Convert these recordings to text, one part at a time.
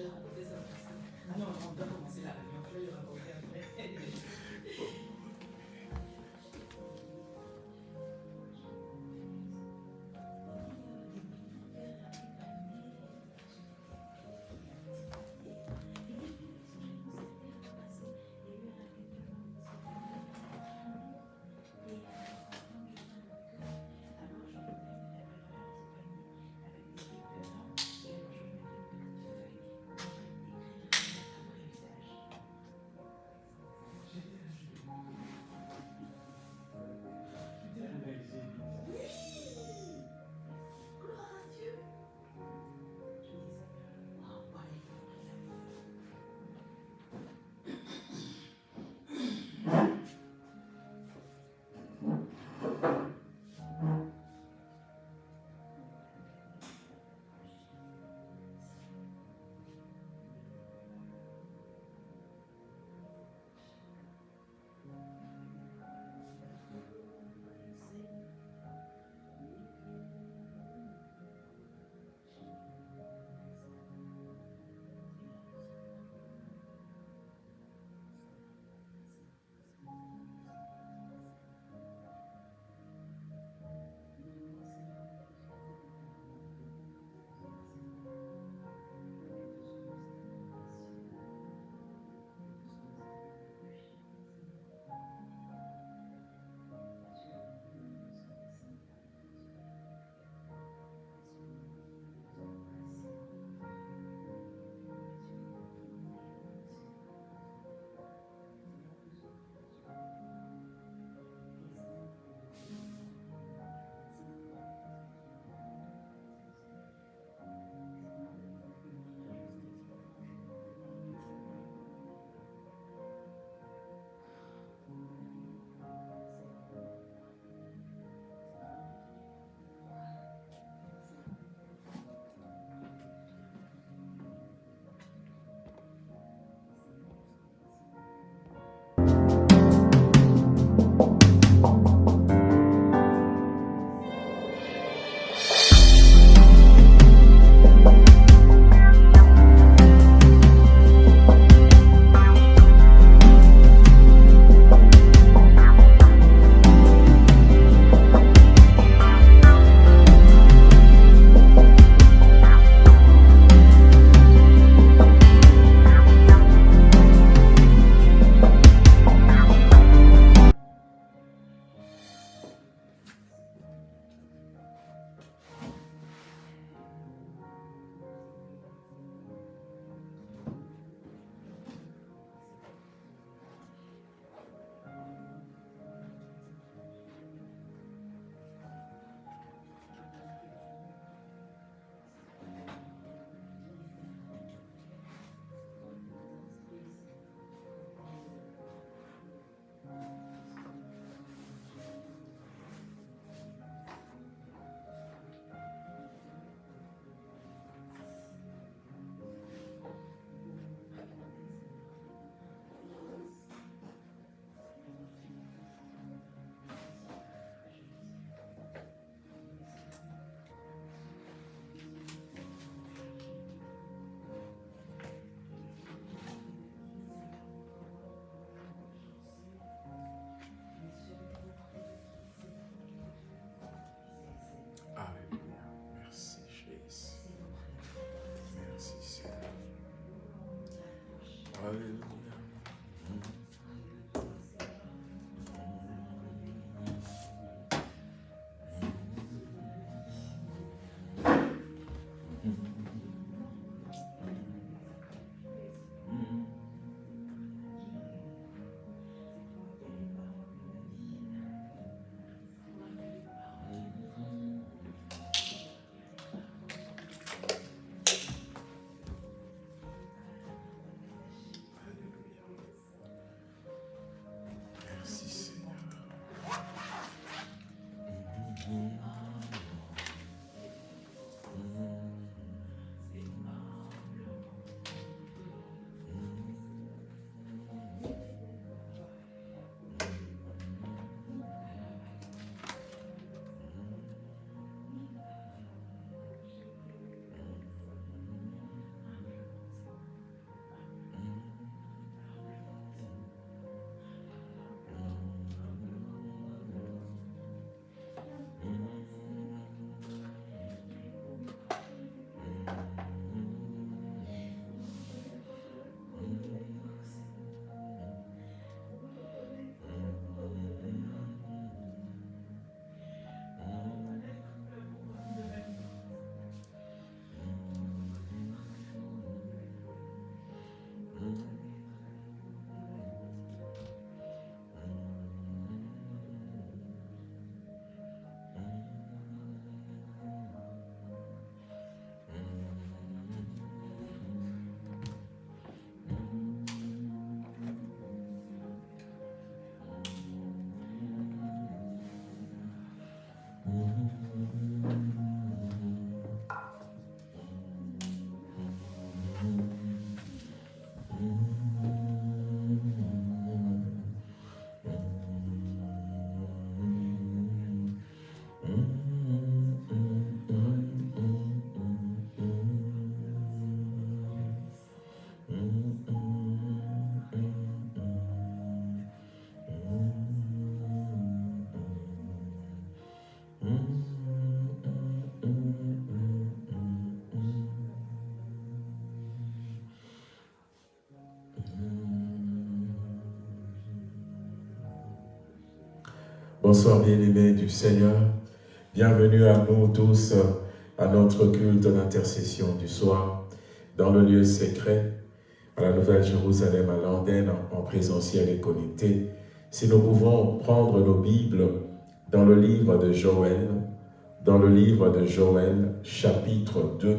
je vais raconter ça. Ah non, on doit commencer la réunion. Je vais le raconter après. Bonsoir bien-aimés du Seigneur. Bienvenue à nous tous à notre culte d'intercession du soir dans le lieu secret à la Nouvelle-Jérusalem, à Landen, en présentiel et connecté. Si nous pouvons prendre nos Bibles dans le livre de Joël, dans le livre de Joël, chapitre 2.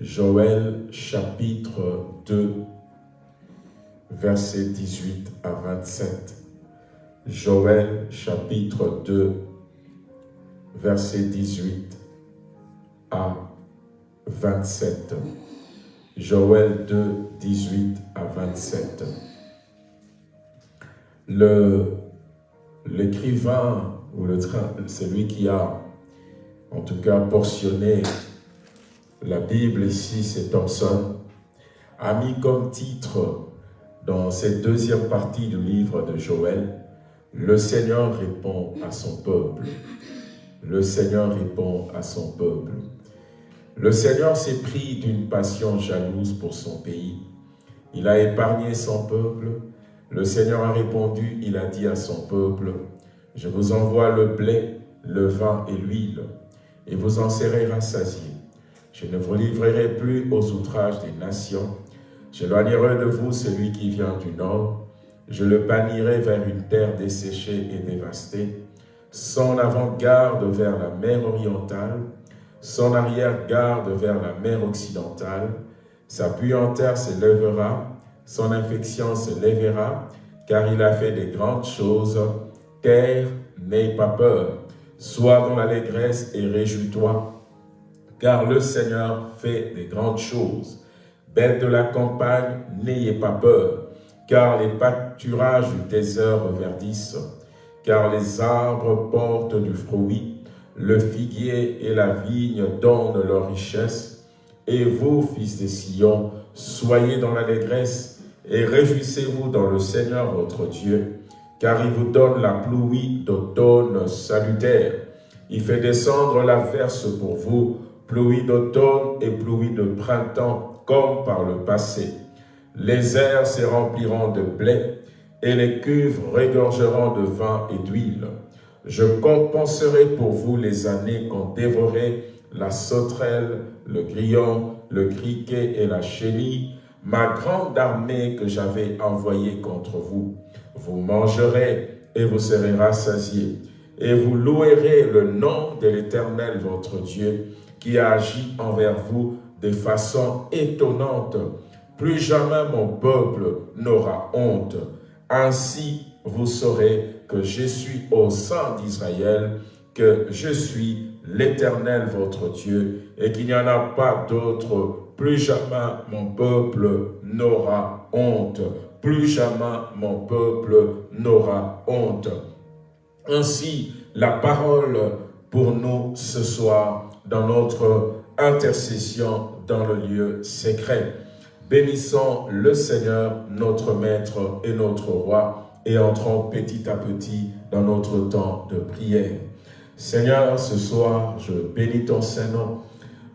Joël, chapitre 2, versets 18 à 27. Joël chapitre 2, verset 18 à 27. Joël 2, 18 à 27. L'écrivain ou celui qui a en tout cas portionné la Bible ici, c'est Thomson, a mis comme titre dans cette deuxième partie du livre de Joël, le Seigneur répond à son peuple. Le Seigneur répond à son peuple. Le Seigneur s'est pris d'une passion jalouse pour son pays. Il a épargné son peuple. Le Seigneur a répondu, il a dit à son peuple, « Je vous envoie le blé, le vin et l'huile, et vous en serez rassasiés. Je ne vous livrerai plus aux outrages des nations. J'éloignerai de vous celui qui vient du nord, je le bannirai vers une terre desséchée et dévastée, son avant-garde vers la mer orientale, son arrière-garde vers la mer occidentale. Sa puanteur s'élèvera, son infection se lèvera, car il a fait des grandes choses. Terre, n'aie pas peur, sois dans l'allégresse et réjouis-toi, car le Seigneur fait des grandes choses. Bête de la campagne, n'ayez pas peur, car les pâturages du désert reverdissent, car les arbres portent du fruit, le figuier et la vigne donnent leur richesse, et vous, fils de Sion, soyez dans l'allégresse et réjouissez-vous dans le Seigneur votre Dieu, car il vous donne la pluie d'automne salutaire. Il fait descendre la verse pour vous, pluie d'automne et pluie de printemps, comme par le passé. Les airs se rempliront de blé, et les cuves regorgeront de vin et d'huile. Je compenserai pour vous les années qu'ont dévoré la sauterelle, le grillon, le criquet et la chenille, ma grande armée que j'avais envoyée contre vous. Vous mangerez et vous serez rassasiés, et vous louerez le nom de l'Éternel votre Dieu, qui a envers vous de façon étonnante, plus jamais mon peuple n'aura honte. Ainsi, vous saurez que je suis au sein d'Israël, que je suis l'Éternel votre Dieu, et qu'il n'y en a pas d'autre. Plus jamais mon peuple n'aura honte. Plus jamais mon peuple n'aura honte. Ainsi, la parole pour nous ce soir dans notre intercession dans le lieu secret. Bénissons le Seigneur, notre Maître et notre Roi, et entrons petit à petit dans notre temps de prière. Seigneur, ce soir, je bénis ton Saint-Nom,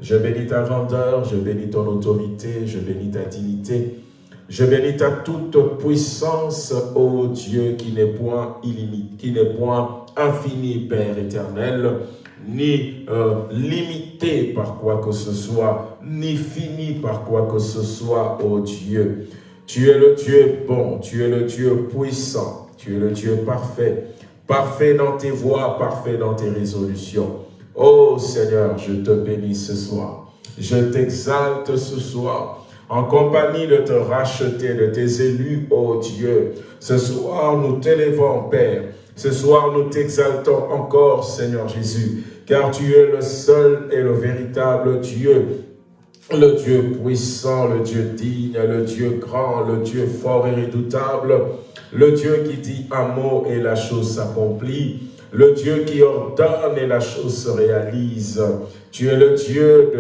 je bénis ta grandeur, je bénis ton autorité, je bénis ta dignité, je bénis ta toute puissance, ô Dieu, qui n'est point illimité, qui n'est point infini, Père éternel, ni euh, limité par quoi que ce soit, ni fini par quoi que ce soit, ô Dieu. Tu es le Dieu bon, tu es le Dieu puissant, tu es le Dieu parfait, parfait dans tes voies, parfait dans tes résolutions. Ô Seigneur, je te bénis ce soir, je t'exalte ce soir, en compagnie de te racheter, de tes élus, ô Dieu. Ce soir, nous t'élevons, Père, ce soir, nous t'exaltons encore, Seigneur Jésus, car tu es le seul et le véritable Dieu, le Dieu puissant, le Dieu digne, le Dieu grand, le Dieu fort et redoutable, le Dieu qui dit un mot et la chose s'accomplit, le Dieu qui ordonne et la chose se réalise. Tu es le Dieu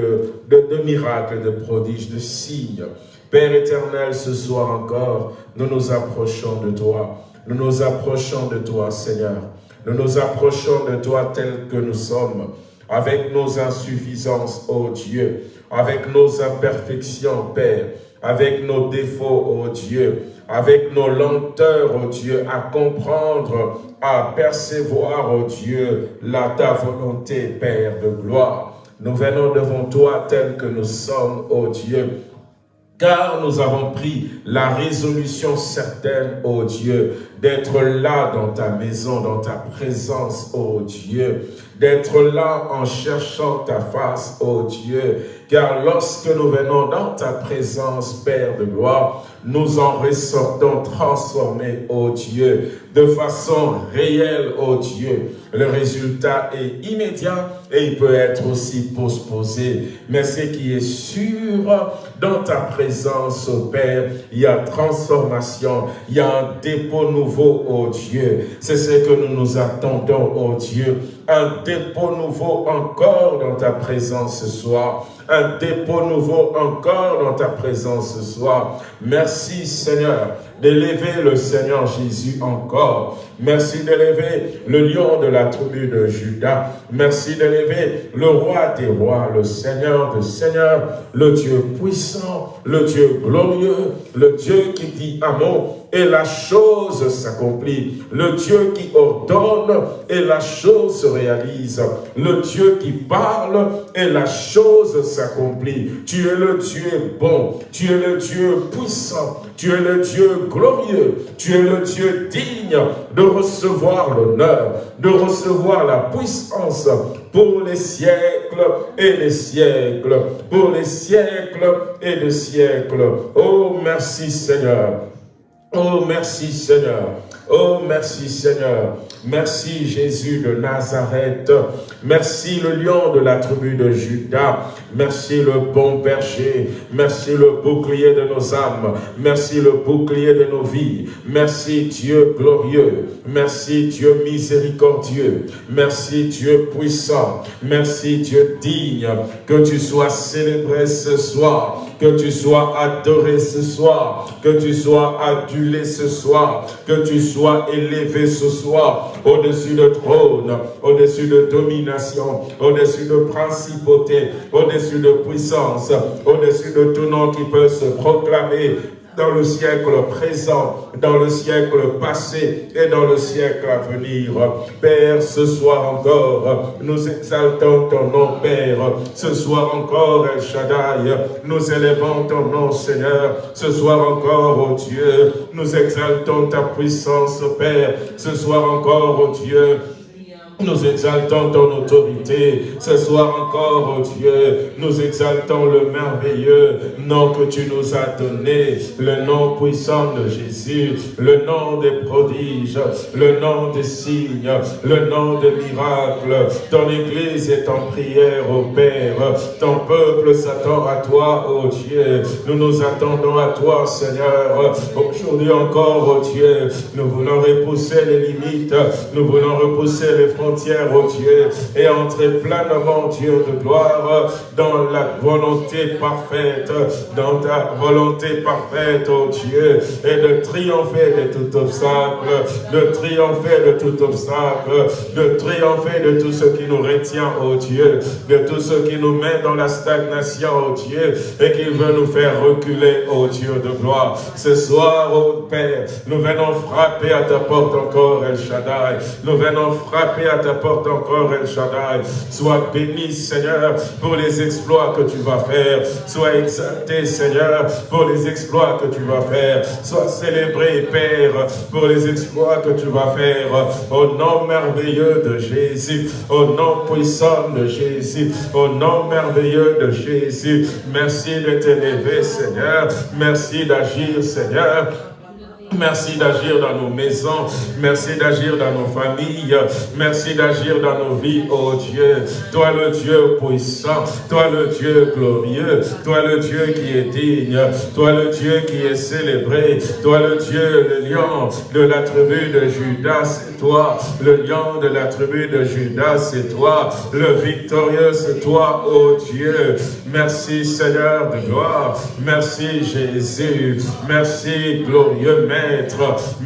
de, miracles, de prodiges, de signes. Père éternel, ce soir encore, nous nous approchons de toi. Nous nous approchons de toi, Seigneur. Nous nous approchons de toi tel que nous sommes, avec nos insuffisances, ô Dieu, avec nos imperfections, Père, avec nos défauts, oh Dieu, avec nos lenteurs, oh Dieu, à comprendre, à percevoir, oh Dieu, la ta volonté, Père de gloire. Nous venons devant toi tel que nous sommes, oh Dieu, car nous avons pris la résolution certaine, ô Dieu, d'être là dans ta maison, dans ta présence, ô Dieu, d'être là en cherchant ta face, ô Dieu, car lorsque nous venons dans ta présence, Père de gloire, nous en ressortons transformés, ô Dieu, de façon réelle, ô Dieu. Le résultat est immédiat et il peut être aussi postposé. Mais ce qui est sûr, dans ta présence, ô Père, il y a transformation, il y a un dépôt nouveau, ô Dieu. C'est ce que nous nous attendons, ô Dieu. Un dépôt nouveau encore dans ta présence ce soir un dépôt nouveau encore dans ta présence ce soir. Merci Seigneur d'élever le Seigneur Jésus encore. Merci d'élever le lion de la tribu de Judas. Merci d'élever le roi des rois, le Seigneur des seigneurs, le Dieu puissant, le Dieu glorieux, le Dieu qui dit amour et la chose s'accomplit. Le Dieu qui ordonne et la chose se réalise. Le Dieu qui parle et la chose s'accomplit. Tu es le Dieu bon, tu es le Dieu puissant, tu es le Dieu glorieux, tu es le Dieu digne de recevoir l'honneur, de recevoir la puissance pour les siècles et les siècles, pour les siècles et les siècles. Oh, merci Seigneur. Oh, merci Seigneur. Oh, merci Seigneur. Merci Jésus de Nazareth. Merci le lion de la tribu de Judas. Merci le bon berger. Merci le bouclier de nos âmes. Merci le bouclier de nos vies. Merci Dieu glorieux. Merci Dieu miséricordieux. Merci Dieu puissant. Merci Dieu digne. Que tu sois célébré ce soir. Que tu sois adoré ce soir. Que tu sois adulé ce soir. Que tu sois élevé ce soir au-dessus de trône, au-dessus de domination, au-dessus de principauté, au-dessus de puissance, au-dessus de tout nom qui peut se proclamer dans le siècle présent, dans le siècle passé et dans le siècle à venir. Père, ce soir encore, nous exaltons ton nom, Père. Ce soir encore, El Shaddai, nous élevons ton nom, Seigneur. Ce soir encore, oh Dieu, nous exaltons ta puissance, Père. Ce soir encore, oh Dieu, nous exaltons ton autorité. Ce soir encore, oh Dieu, nous exaltons le merveilleux nom que tu nous as donné, le nom puissant de Jésus, le nom des prodiges, le nom des signes, le nom des miracles. Ton Église est en prière, ô Père. Ton peuple s'attend à toi, ô Dieu. Nous nous attendons à toi, Seigneur. Aujourd'hui encore, ô Dieu, nous voulons repousser les limites, nous voulons repousser les frontières ô Dieu, et entrer pleinement, Dieu de gloire, dans la volonté parfaite, dans ta volonté parfaite, ô Dieu, et de triompher de tout obstacle, de triompher de tout obstacle, de triompher de tout ce qui nous retient, ô Dieu, de tout ce qui nous met dans la stagnation, ô Dieu, et qui veut nous faire reculer, ô Dieu de gloire. Ce soir, ô Père, nous venons frapper à ta porte encore, El Shaddai. Nous venons frapper à ta porte encore, El Shaddai. Sois béni, Seigneur, pour les exploits que tu vas faire. Sois exalté, Seigneur, pour les exploits que tu vas faire. Sois célébré, Père, pour les exploits que tu vas faire. Au nom merveilleux de Jésus, au nom puissant de Jésus, au nom merveilleux de Jésus. Merci de t'élever, Seigneur. Merci d'agir, Seigneur. Merci d'agir dans nos maisons. Merci d'agir dans nos familles. Merci d'agir dans nos vies, oh Dieu. Toi le Dieu puissant. Toi le Dieu glorieux. Toi le Dieu qui est digne. Toi le Dieu qui est célébré. Toi le Dieu, le lion de la tribu de Judas, c'est toi. Le lion de la tribu de Judas, c'est toi. Le victorieux, c'est toi, oh Dieu. Merci Seigneur de gloire. Merci Jésus. Merci glorieux Maître.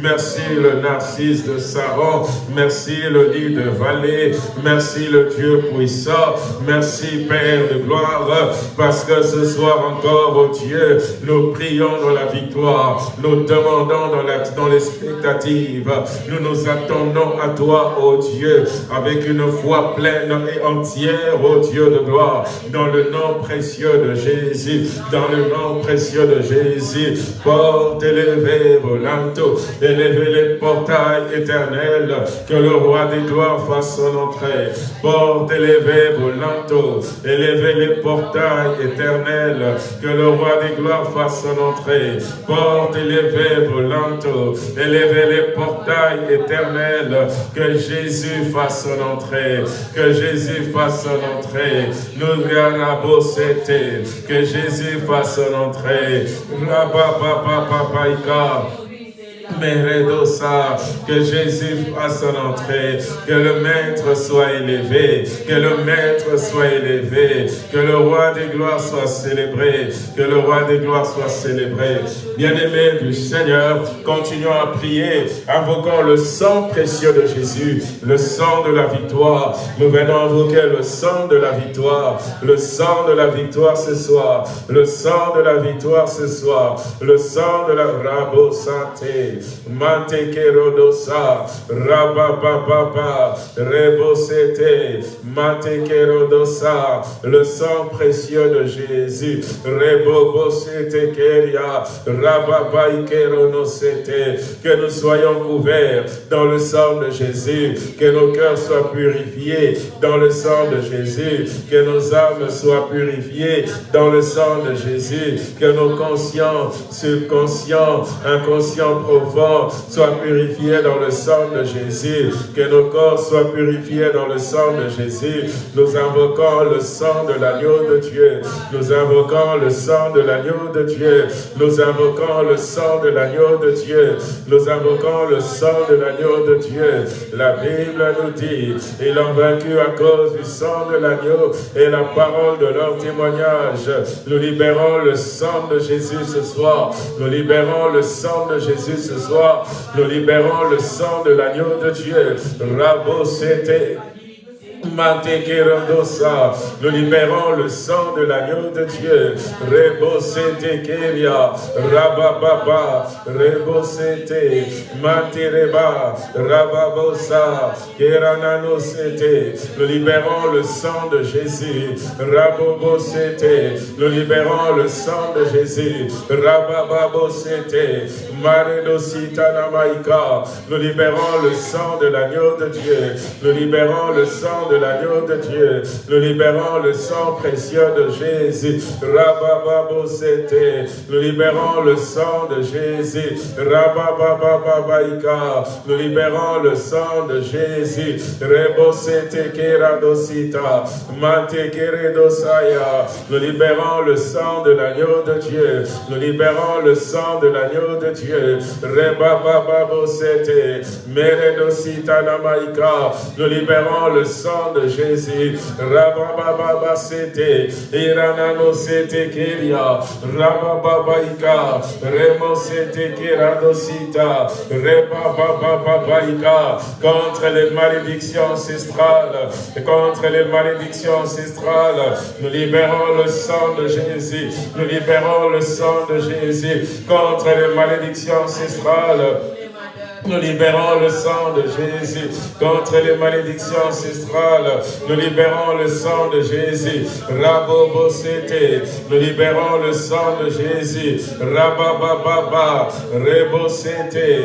Merci le narcisse de Saron. Merci le lit de vallée. Merci le Dieu puissant. Merci Père de gloire. Parce que ce soir encore, oh Dieu, nous prions dans la victoire. Nous demandons dans, la, dans l'expectative. Nous nous attendons à toi, oh Dieu, avec une foi pleine et entière, oh Dieu de gloire. Dans le nom précieux de Jésus. Dans le nom précieux de Jésus. Porte élevé, volanto. Élevez les portails éternels. Que le roi des gloires fasse son entrée. Porte élevé, volanto. Élevez les portails éternels. Que le roi des gloires fasse son entrée. Porte élevée, volanto. Élevez les portails éternels. Que Jésus fasse son entrée. Que Jésus fasse son entrée. Nous que Jésus fasse son entrée. Meredosa, que Jésus fasse son entrée, que le Maître soit élevé, que le Maître soit élevé, que le Roi des gloires soit célébré, que le Roi des gloires soit célébré. Bien-aimés du Seigneur, continuons à prier, invoquant le sang précieux de Jésus, le sang de la victoire. Nous venons invoquer le sang de la victoire, le sang de la victoire ce soir, le sang de la victoire ce soir, le sang de la rabo santé, Rebosete, le sang précieux de Jésus, que nous soyons couverts dans le sang de Jésus, que nos cœurs soient purifiés dans le sang de Jésus, que nos âmes soient purifiées dans le sang de Jésus, que nos conscients, subconscients, inconscients profonds, soient purifiés dans le sang de Jésus, que nos corps soient purifiés dans le sang de Jésus. Nous invoquons le sang de l'agneau de Dieu. Nous invoquons le sang de l'agneau de Dieu. Nous invoquons le sang de l'agneau de Dieu. Nous invoquons le sang de l'agneau de Dieu. La Bible nous dit, ils ont vaincu à cause du sang de l'agneau et la parole de leur témoignage. Nous libérons le sang de Jésus ce soir. Nous libérons le sang de Jésus ce soir, nous libérons le sang de l'agneau de Dieu. Rabo nous libérons le sang de l'agneau de Dieu. Rebosete Keria, Rabababa, Rebosete, Matereba, Rababosa, Kerananosete. Nous libérons le sang de Jésus. Rabobosete, nous libérons le sang de Jésus. Rabababosete. Nous libérons le sang de l'agneau de Dieu. Nous libérons le sang de l'agneau de Dieu. Nous libérons le sang précieux de Jésus. Nous libérons le sang de Jésus. Nous libérons le sang de Jésus. Nous libérons le sang de l'agneau de Dieu. Nous libérons le sang de l'agneau de Dieu. Rebabababosete. Meredosita namaika. Nous libérons le sang de Jésus. Rabababa sete, Iranano sete keria, Rabababaika, Remo sete keradosita, Rebabababaika, contre les malédictions ancestrales, contre les malédictions ancestrales, nous libérons le sang de Jésus, nous libérons le sang de Jésus, contre les malédictions ancestrales, nous libérons le sang de Jésus contre les malédictions ancestrales. Nous libérons le sang de Jésus. Rabobosete. Nous libérons le sang de Jésus. Rabababa. Rebosete.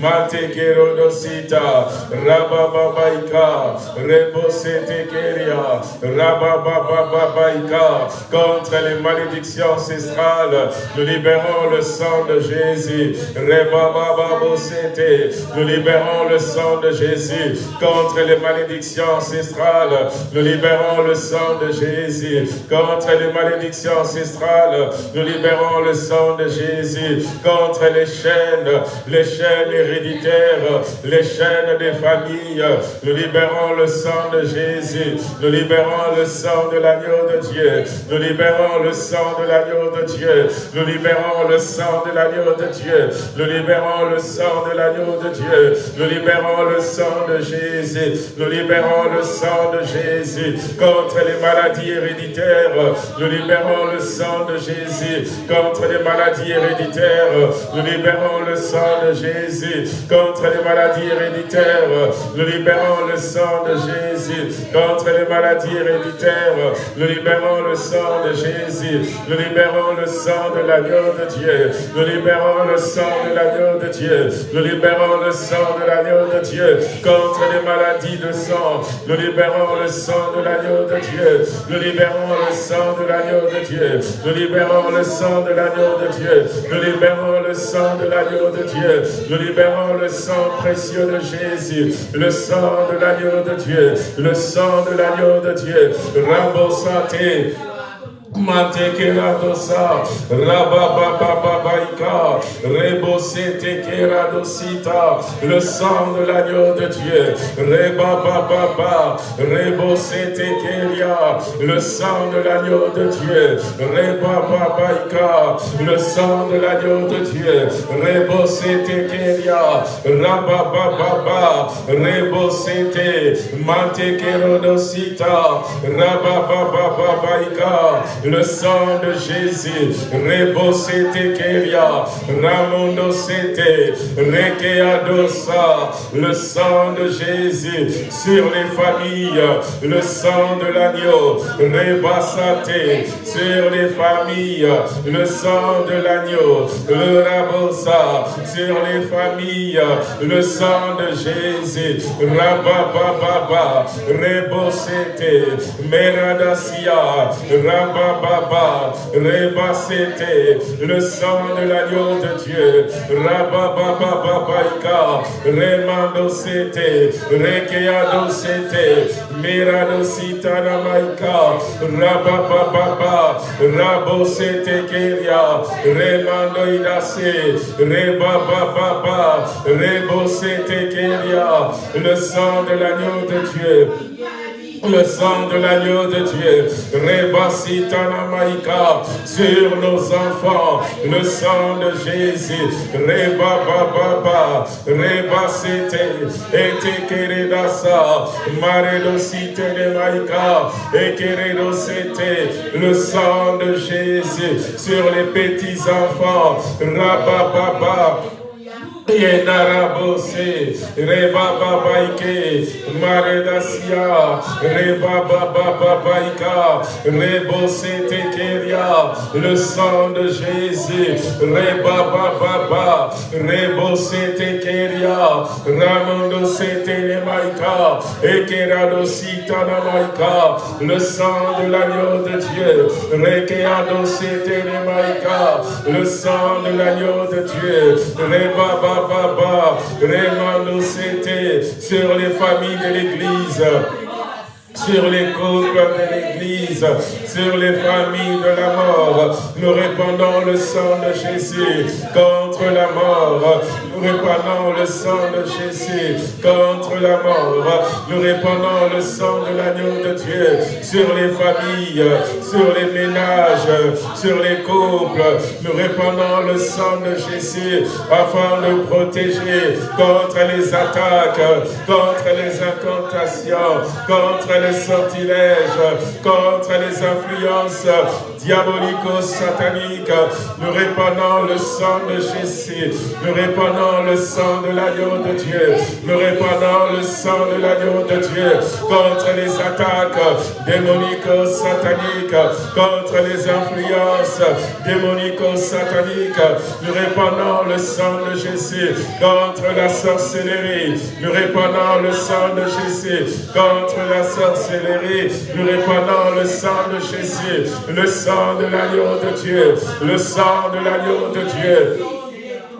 Mate kerodosita. Rabababaika. Rebosete keria. Rababababaika. Contre les malédictions ancestrales. Nous libérons le sang de Jésus. Rebabababosete. Nous libérons le sang de Jésus contre les malédictions ancestrales. Nous libérons le sang de Jésus contre les malédictions ancestrales. Nous libérons le sang de Jésus contre les chaînes, les chaînes héréditaires, les chaînes des familles. Nous libérons le sang de Jésus. Nous libérons le sang de l'agneau de Dieu. Nous libérons le sang de l'agneau de Dieu. Nous libérons le sang de l'agneau de Dieu. Nous libérons le sang de l'agneau de Dieu. Nous libérons le sang de Jésus. Nous libérons le sang de Jésus contre les maladies héréditaires. Nous libérons le sang de Jésus contre les maladies héréditaires. Nous libérons le sang de Jésus contre les maladies héréditaires. Nous libérons le sang de Jésus contre les maladies héréditaires. Nous libérons le sang de Jésus. Nous libérons le sang de l'agneau de Dieu. Nous libérons le sang de l'agneau de Dieu. Nous libérons le sang de l'agneau de Dieu contre les maladies de sang. Nous libérons le sang de l'agneau de Dieu. Nous libérons le sang de l'agneau de Dieu. Nous libérons le sang de l'agneau de Dieu. Nous libérons le sang de l'agneau de Dieu. Nous libérons le sang précieux de Jésus. Le sang de l'agneau de Dieu. Le sang de l'agneau de Dieu. Rambo santé. Matekera dosa, rababababaika, rebosete kera dosita, le sang de l'agneau de Dieu, rebabababa, rebosete keria, le sang de l'agneau de Dieu, rebababaika, le sang de l'agneau de Dieu, rebosete keria, rababababa, rebosete, mantekero dosita, rababababaika, le sang de Jésus, Rebosete Keria, Ramondo Sete, Rekeadosa, le sang de Jésus sur les familles, le sang de l'agneau, Rebasate, sur les familles, le sang de l'agneau, le Rabosa, sur les familles, le sang de Jésus, Rabababa, Rebosete, Meradasia, Rabababa, Baba, Reba le sang de l'agneau de Dieu, Rababa Babaika, Remando Sete, Rekeado Sete, Mirado Sitana Maika, Rababa Baba, Rabo Sete Keria, Remando Idase, Baba, Rebo Sete Keria, le sang de l'agneau de Dieu, le sang de l'agneau de Dieu, Rebasitana Maïka, sur nos enfants, le sang de Jésus, Reba Baba, Reba Sete, Ete Keredasa, Maredo Site de Maïka, Ekeredo Sete, le sang de Jésus, sur les petits enfants, Rababa, Yenarabose, Reba Babaike, Maredasia, Reba Bababaika, Rebose Tekeria, le sang de Jésus, Reba Bababa, Rebose Tekeria, Ramondo Sete Maika, Ekerado Sitana Maika, le sang de l'agneau de Dieu, Rekeado Sete Maika, le sang de l'agneau de Dieu, Reba Baba, c'était sur les familles de l'Église sur les couples de l'Église, sur les familles de la mort. Nous répandons le sang de Jésus contre la mort. Nous répandons le sang de Jésus contre la mort. Nous répandons le sang de l'agneau de Dieu sur les familles, sur les ménages, sur les couples. Nous répandons le sang de Jésus afin de protéger contre les attaques, contre les incantations, contre les sortilèges, contre les influences diabolico-sataniques. Nous répandons le sang de Jésus. Nous répandons le sang de l'agneau de Dieu. Nous répandons le sang de l'agneau de Dieu contre les attaques démonico-sataniques, contre les influences démonico-sataniques. Nous répandons le sang de Jésus contre la sorcellerie. Nous répandons le sang de Jésus contre la sorcellerie. Nous répandons le sang de Jésus, le sang de l'agneau de Dieu, le sang de l'agneau de Dieu.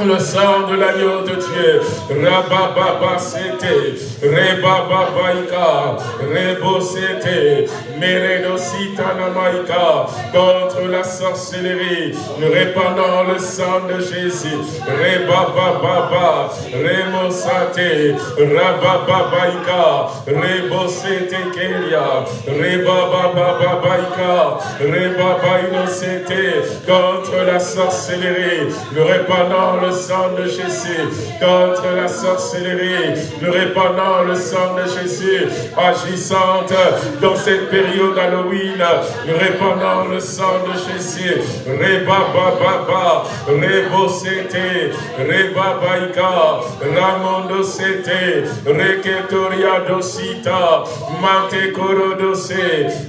Le sang de l'agneau de Dieu. Rabababa c'était, Rebababaika, Rebo c'était, Meredosita namaika, contre la sorcellerie, nous répandons le sang de Jésus. Rebababa, Remosate, Rabababaika, Rebosete Kelia, Rebabababaika, Rebabaïnosete, contre la sorcellerie, nous répandons le sang de Jésus, contre la sorcellerie, nous répandons le sang de Jésus, agissante dans cette période Halloween, nous répandons le sang de Jésus, Reba Baba, Rebo Sete, Reba Baika, Ramondo Sete, Reketoria Dosita, Mante Korodose,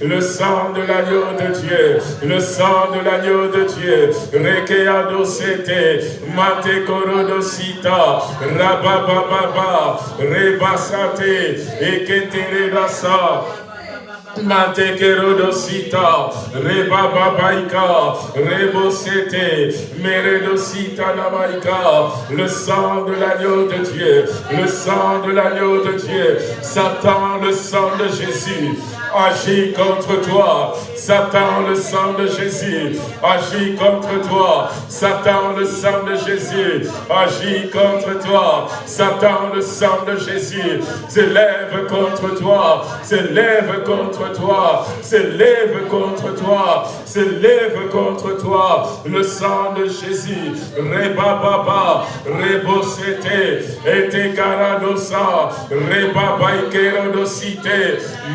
le sang de l'agneau de Dieu, le sang de l'agneau de Dieu, Rekea Dosete, Mate Korodosita, Rabababa, Rebasate, Eketere Rasa, Matekerodosita, Rebababaika, Rebosete, Meredosita Namaika, le sang de l'agneau de Dieu, le sang de l'agneau de Dieu, Satan, le sang de Jésus, agit contre toi. Satan, le sang de Jésus, agit contre toi. Satan, le sang de Jésus, agit contre toi. Satan, le sang de Jésus, s'élève contre toi, s'élève contre toi, s'élève contre toi, s'élève contre toi. Le sang de Jésus, Reba Baba, Rebosete,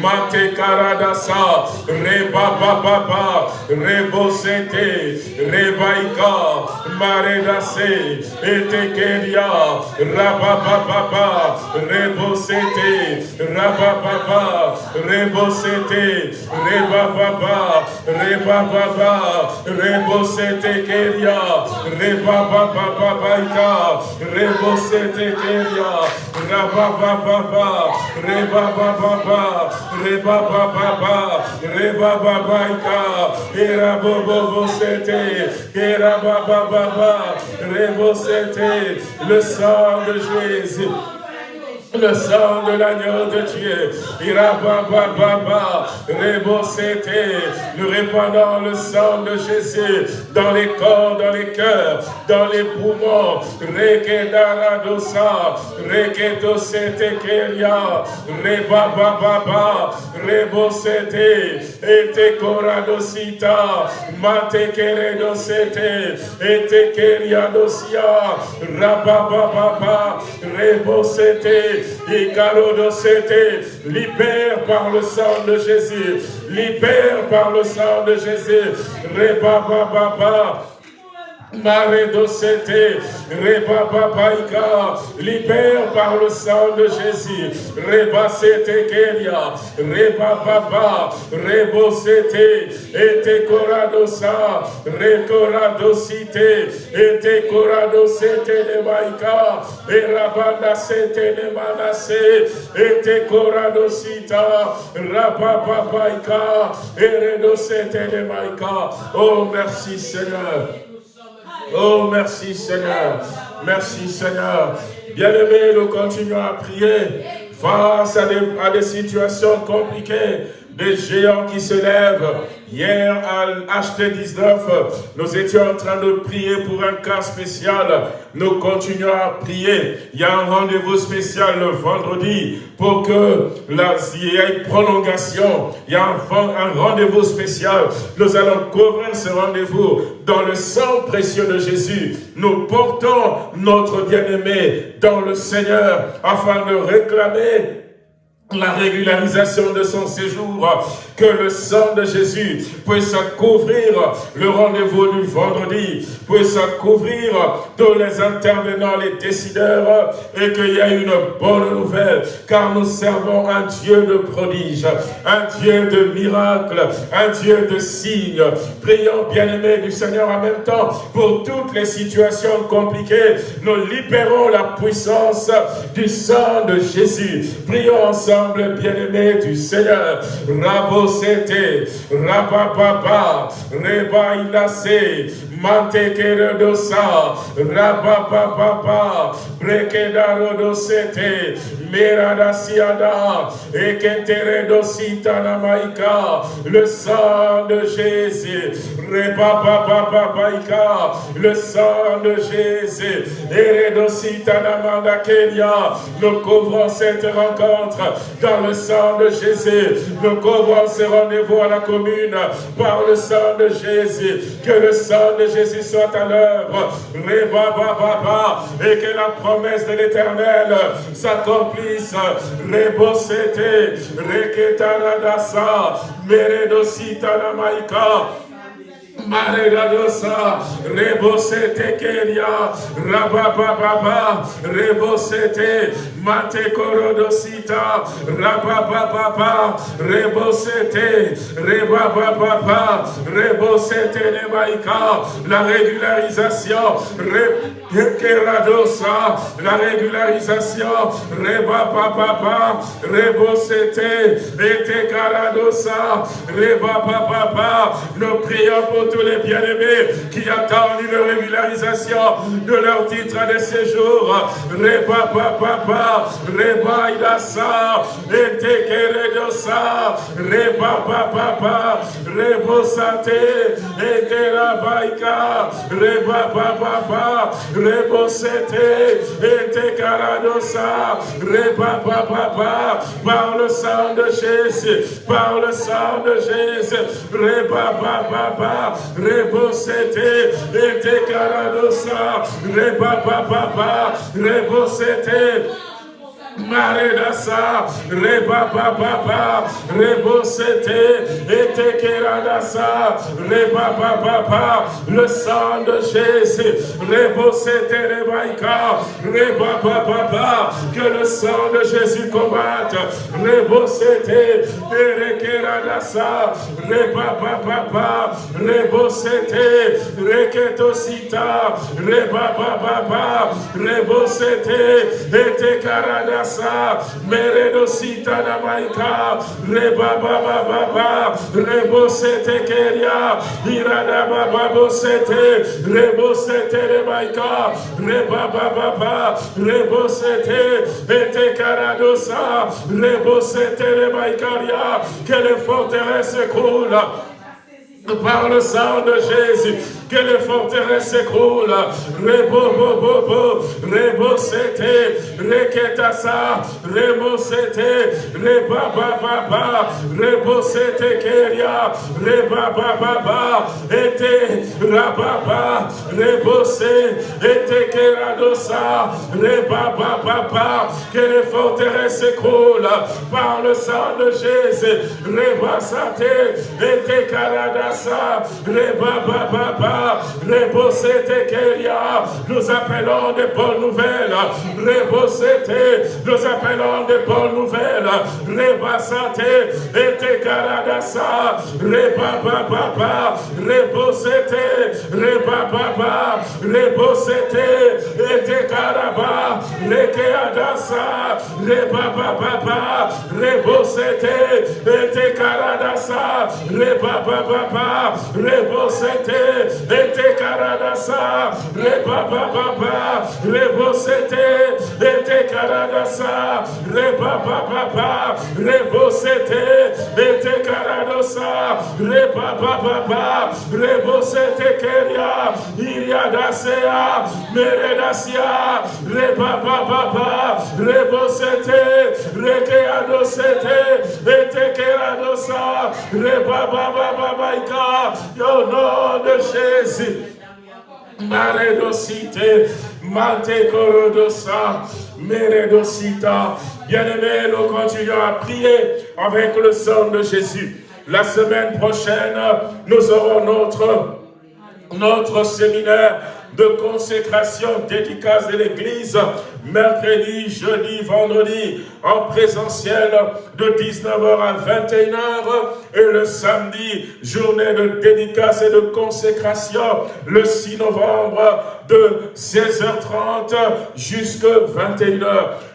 Mate Karadasa, Reba Baba, Rebosete, Rebaika, Maredase, Etekeria, Rabababa, Rebosete, Rabababa, Rebosete, Rebababa, Rebababa, Rebosete Keria, Rebababa Baika, Rebosete Keria, Rabababa, Rebababa, Rebababa, Rebababaika, Erabobobosete, Erabababa, Rebosete, le sang de Jésus. Le sang de l'agneau de Dieu, Irabababa, Rebosete, nous répandons le sang de Jésus dans les corps, dans les cœurs, dans les poumons, Rekedaradosa, Rekedosete Keria, Rebababa, Rebosete, Ete Koradosita, Mate Keredosete, Ete Keriadosia, Rabababa, Rebosete, libère par le sang de Jésus, libère par le sang de Jésus, Rebababa, Maredosete, Rebababaika, libère par le sang de Jésus, Rebasete Keria, Rebababa, Rebosete, Ete Koradosa, Rekoradosite, Ete Koradosete de Maika, Erabanda Sete de Manase, Ete Koradosita, Rabababaika, Eredosete de Maika. Oh, merci Seigneur. Oh, merci Seigneur. Merci Seigneur. Bien-aimés, nous continuons à prier face à des, à des situations compliquées, des géants qui se lèvent. Hier, à HT19, nous étions en train de prier pour un cas spécial. Nous continuons à prier. Il y a un rendez-vous spécial le vendredi pour que la, y ait prolongation. Il y a un rendez-vous spécial. Nous allons couvrir ce rendez-vous dans le sang précieux de Jésus. Nous portons notre bien-aimé dans le Seigneur afin de réclamer la régularisation de son séjour, que le sang de Jésus puisse couvrir le rendez-vous du vendredi, puisse couvrir tous les intervenants, les décideurs, et qu'il y ait une bonne nouvelle, car nous servons un Dieu de prodige, un Dieu de miracles, un Dieu de signes. Prions, bien-aimés du Seigneur, en même temps, pour toutes les situations compliquées, nous libérons la puissance du sang de Jésus. Prions ensemble, bien-aimés du Seigneur. Rabosete, Rabababa, Reba Inase, Mantekere dosa, Rabapapapa, Brekedaro dosete, Merada siada, Eketere dosita namaika, le sang de Jésus, Repapapapaika, le sang de Jésus, Eredosita namanda Kenya, nous couvrons cette rencontre dans le sang de Jésus, nous couvrons ce rendez-vous à la commune par le sang de Jésus, que le sang de Jésus soit à l'œuvre, et que la promesse de l'éternel s'accomplisse, Rebosete, Reketaradasa, Meredosita Namaika, Maregadosa, Rebosete Keria, Rabababa, Rebosete, Mate Korodosita, Rabababa, Rebosete, Rebababa, Rebosete Nemaika, la régularisation, Keradosa, la régularisation, Rebababa, Rebosete, Ete Karadosa, Rebababa, nous prions pour tous les bien-aimés qui attendent une régularisation de leur titre de séjour. Reba papa, reba idasa, etekeredosa, reba papa, rebo sate, eterabaika, reba papa, rebo sete, etekaradosa, reba papa, par le sang de Jésus, par le sang de Jésus, reba papa, rebosete, ete caradosa, reba papa, rebosete, Maredasa, Reba Papa, Rebosete, Etekeradasa, Reba Papa, le sang de Jésus, Rebosete Rebaika, Reba Papa, que le sang de Jésus combatte, Rebosete, Erekeradasa, Reba Papa, Rebosete, Reketosita, Reba Papa, Rebosete, Etekarada Sita Namaika, Reba Baba Baba, Rebo Sete Keria, Irada Baba Bosete, Rebo Sete Remaika, Reba Baba, Rebo Sete, Ete Karadosa, Rebo Sete Remaikaria, que les forteresses coulent par le sang de Jésus, que les forteresses s'écroulent. Rebo, bo, bo, bo, rebo, c'était, reketasa, rebo, c'était, reba, ba, ba, ba, rebo, c'était, keria, reba, ba, ba, ba, ete, rababa, rebo, ete, keradosa, reba, ba, ba, ba, que les forteresses s'écroulent par le sang de Jésus, reba, sate, ete, karada, nous appelons des bonnes nouvelles. nous appelons des bonnes nouvelles. Rebasate, ete karadasa, rebababa, rebosete, rebababa, rebosete, ete karaba, lekeadasa, rebababa, rebosete, ete karadasa, rebababa, rebosete, ete karadasa, rebababa, rebosete, ete karadasa, rebababa, rebosete, ete karadasa, rebababa, rebosete keria, iriadasea, meredasia, rebababa, rebosete, rekeadosete, ete keradosa, rebababa, au nom de Jésus. Maredosite, Mate Korodosa, Meredosita. Bien-aimés, nous continuons à prier avec le sang de Jésus. La semaine prochaine, nous aurons notre, notre séminaire de consécration, dédicace de l'Église, mercredi, jeudi, vendredi, en présentiel de 19h à 21h, et le samedi, journée de dédicace et de consécration, le 6 novembre, de 16h30 jusqu'à 21h.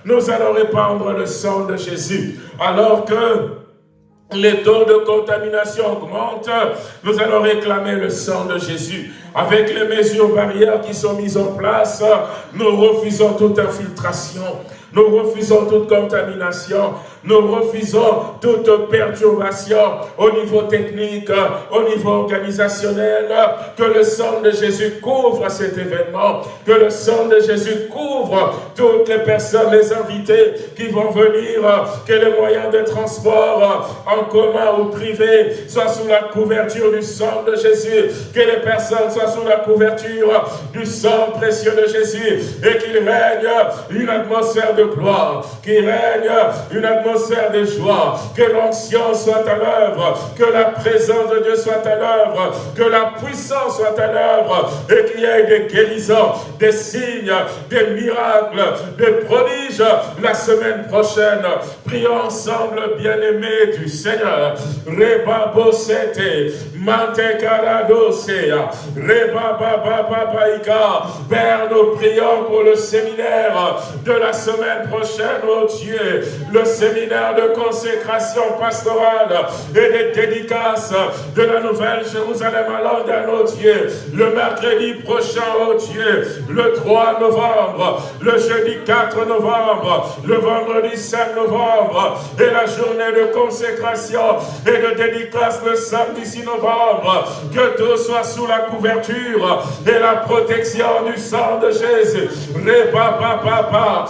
Nous allons répandre le sang de Jésus, alors que les taux de contamination augmentent, nous allons réclamer le sang de Jésus. Avec les mesures barrières qui sont mises en place, nous refusons toute infiltration, nous refusons toute contamination, nous refusons toute perturbation au niveau technique, au niveau organisationnel, que le sang de Jésus couvre cet événement, que le sang de Jésus couvre toutes les personnes, les invités qui vont venir, que les moyens de transport en commun ou privé soient sous la couverture du sang de Jésus, que les personnes soient sous la couverture du sang précieux de Jésus. Et qu'il règne une atmosphère de gloire, qu'il règne une atmosphère de joie, que l'onction soit à l'œuvre, que la présence de Dieu soit à l'œuvre, que la puissance soit à l'œuvre, et qu'il y ait des guérisons, des signes, des miracles, des prodiges la semaine prochaine. Prions ensemble, bien-aimés du Seigneur. Reba bosete, mante karadosea, reba babababaika. Père, nous prions pour le séminaire de la semaine prochaine, oh Dieu, le séminaire de consécration pastorale et des dédicaces de la Nouvelle Jérusalem à nos Dieu. Le mercredi prochain, oh Dieu, le 3 novembre, le jeudi 4 novembre, le vendredi 5 novembre et la journée de consécration et de dédicace le samedi 6 novembre. Que tout soit sous la couverture et la protection du sang de Jésus. Reba papa,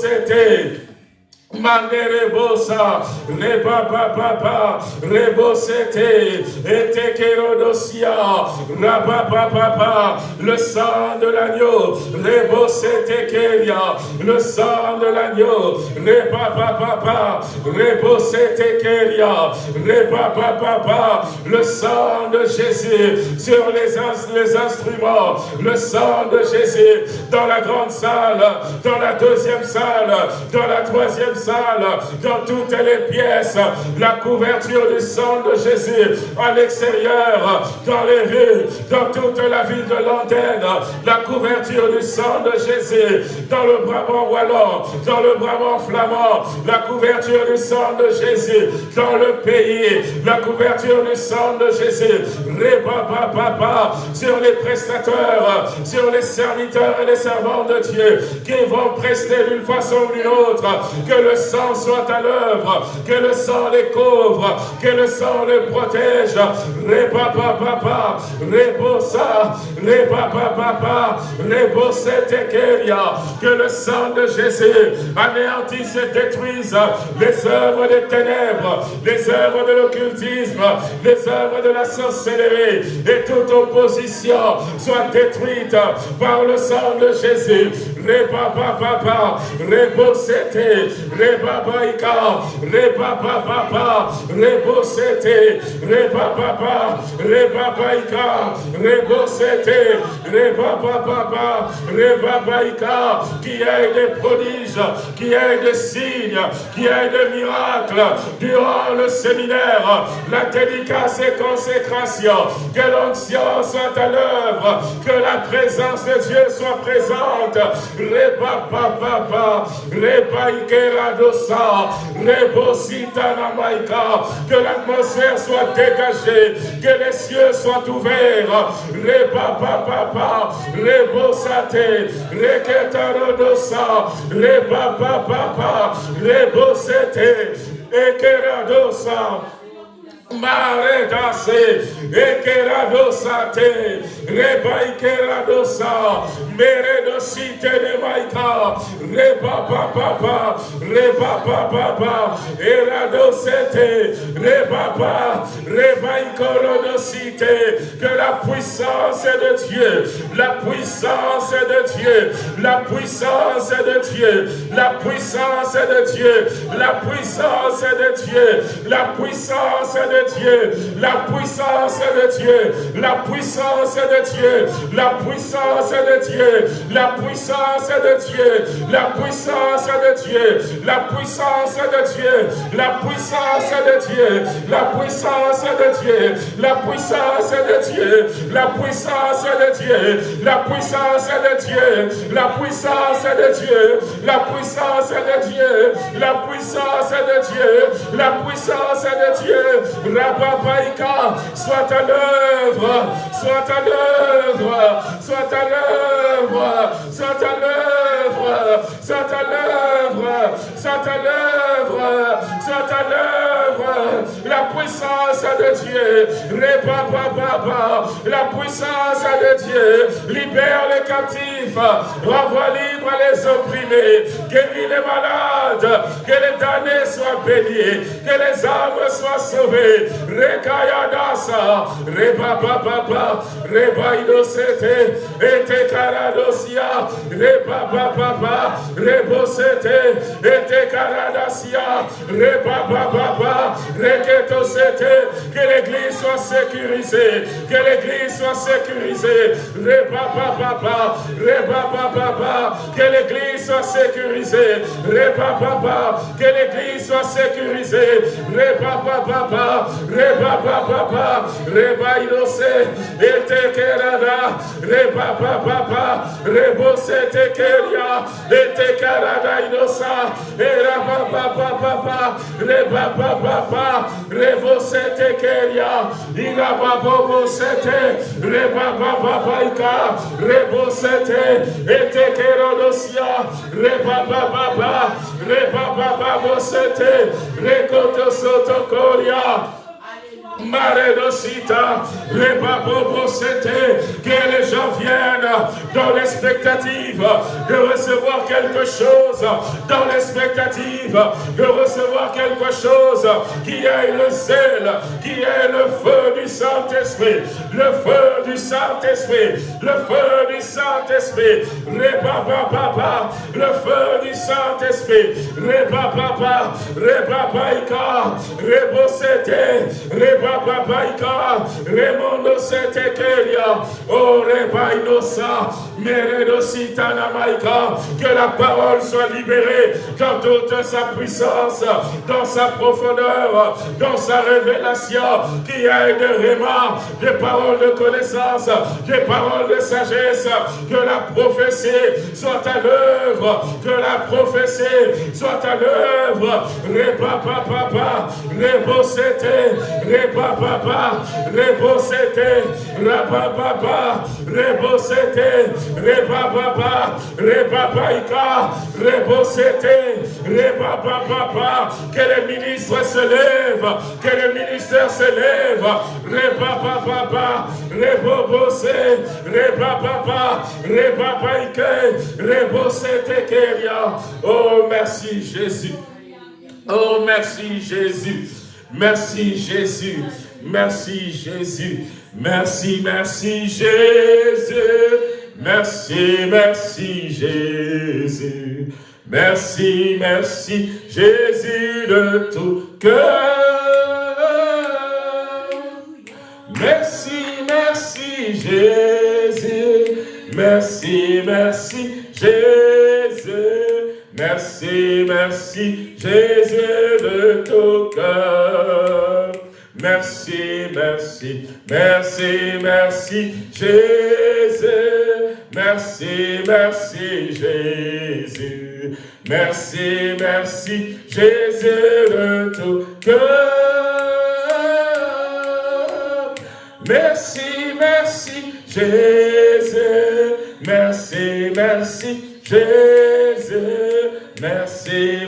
c'était Mandere bosa, reba papa, pa, rebosete, ete kerodosia, raba papa, le sang de l'agneau, rebosete keria, le sang de l'agneau, reba papa, rebosete keria, reba papa, le sang de Jésus sur les, les instruments, le sang de Jésus dans la grande salle, dans la deuxième salle, dans la troisième salle, dans toutes les pièces, la couverture du sang de Jésus à l'extérieur, dans les rues, dans toute la ville de l'antenne, la couverture du sang de Jésus dans le Brabant wallon, dans le Brabant flamand, la couverture du sang de Jésus dans le pays, la couverture du sang de Jésus, Réba, papa, sur les prestateurs, sur les serviteurs et les servants de Dieu qui vont prester d'une façon ou d'une autre, que le sang soit à l'œuvre, que le sang les couvre, que le sang les protège. Reba papa, rebosa, reba papa, que le sang de Jésus anéantisse et détruise les œuvres des ténèbres, les œuvres de l'occultisme, les œuvres de la sorcellerie et toute opposition soit détruite par le sang de Jésus. Reba papa, rebosete, reba baika, reba papa, rebosete, reba papa, reba baika, rebosete, reba papa, reba baika, qui ait des prodiges, qui ait des signes, qui ait des miracles durant le séminaire, la dédicace et consécration, que l'onction soit à l'œuvre, que la présence de Dieu soit présente, Reba papa, Reba ikeradosa, Rebosita namaika, que l'atmosphère soit dégagée, que les cieux soient ouverts, Reba papa, Rebosate, Reketarodosa, Reba papa, Rebosete, Ekeradosa, Maredase, Ekeradosate, Rebaikeradosa, Meredosite de Maika, Reba Papa, Reba Papa, Eradosete, Reba Rebaikorodosite, que la puissance de Dieu, la puissance de Dieu, la puissance de Dieu, la puissance de Dieu, la puissance de Dieu, la puissance de La puissance de Dieu, la puissance de Dieu, la puissance de Dieu, la puissance de Dieu, la puissance de Dieu, la puissance de Dieu, la puissance de Dieu, la puissance de Dieu, la puissance de Dieu, la puissance de Dieu, la puissance de Dieu, la puissance de Dieu, la puissance de Dieu, la puissance de Dieu, la puissance de Dieu, Rababaïka, soit à l'œuvre, soit à l'œuvre, soit à l'œuvre, soit à l'œuvre, soit à l'œuvre, soit à l'œuvre, soit à l'œuvre, la puissance de Dieu, la puissance de Dieu, libère les captifs, renvoie libre les opprimés, guéris les malades, que les damnés soient bénis, que les âmes soient sauvées. Rekayadasa, Reba Papa, Reba Inosete, Ete Karadosia, Reba Papa, Rebosete, Ete Karadasia, Reba Papa, Reketosete, que l'église soit sécurisée, que l'église soit sécurisée. Reba Papa, Reba Papa, que l'église soit sécurisée. Reba Papa, que l'église soit sécurisée. Reba Papa, Reba Papa, Reba Inose, Ete Kerada, Reba Papa, Rebo Sete Keria, Ete Karada Inosa, Reba Papa, Reba Papa, Rebo Sete Keria, Iraba Bobo Sete, Reba Papa Ika, Rebo Sete, Ete Kerodosia, Reba Papa, Reba Papa Sete, Rekoto Soto Koria, Maredosita, que les gens viennent dans l'expectative de recevoir quelque chose, dans l'expectative de recevoir quelque chose qui est le zèle, qui est le feu du Saint-Esprit, le feu du Saint-Esprit, le feu du Saint-Esprit, Rebaba, le feu du Saint-Esprit, Rebaba, Rebabaika, Rebosete, Rebaba, Oh que la parole soit libérée dans toute sa puissance, dans sa profondeur, dans sa révélation, qui ait de Réma, des paroles de connaissance, des paroles de sagesse, que la prophétie soit à l'œuvre, que la prophétie soit à l'œuvre, Papa, Rebosete, Reba papa, rebosete, rababa, rebosete, rebaba, rebabaika, rebosete, rebaba, que les ministres se lèvent, que les ministères se lèvent, rebaba, rebobose, rebaba, rebabaike, rebosete, keria. Oh, merci Jésus. Oh, merci Jésus. Merci Jésus. Merci Jésus. Merci, merci Jésus. Merci, merci Jésus. Merci, merci Jésus de tout cœur. Merci, merci Jésus. Merci, merci Jésus. Merci, merci, Jésus de tout cœur. Merci, merci, merci, merci, Jésus. Merci, merci, Jésus. Merci, merci, Jésus de tout cœur. Merci, merci, Jésus. Merci, merci, Jésus.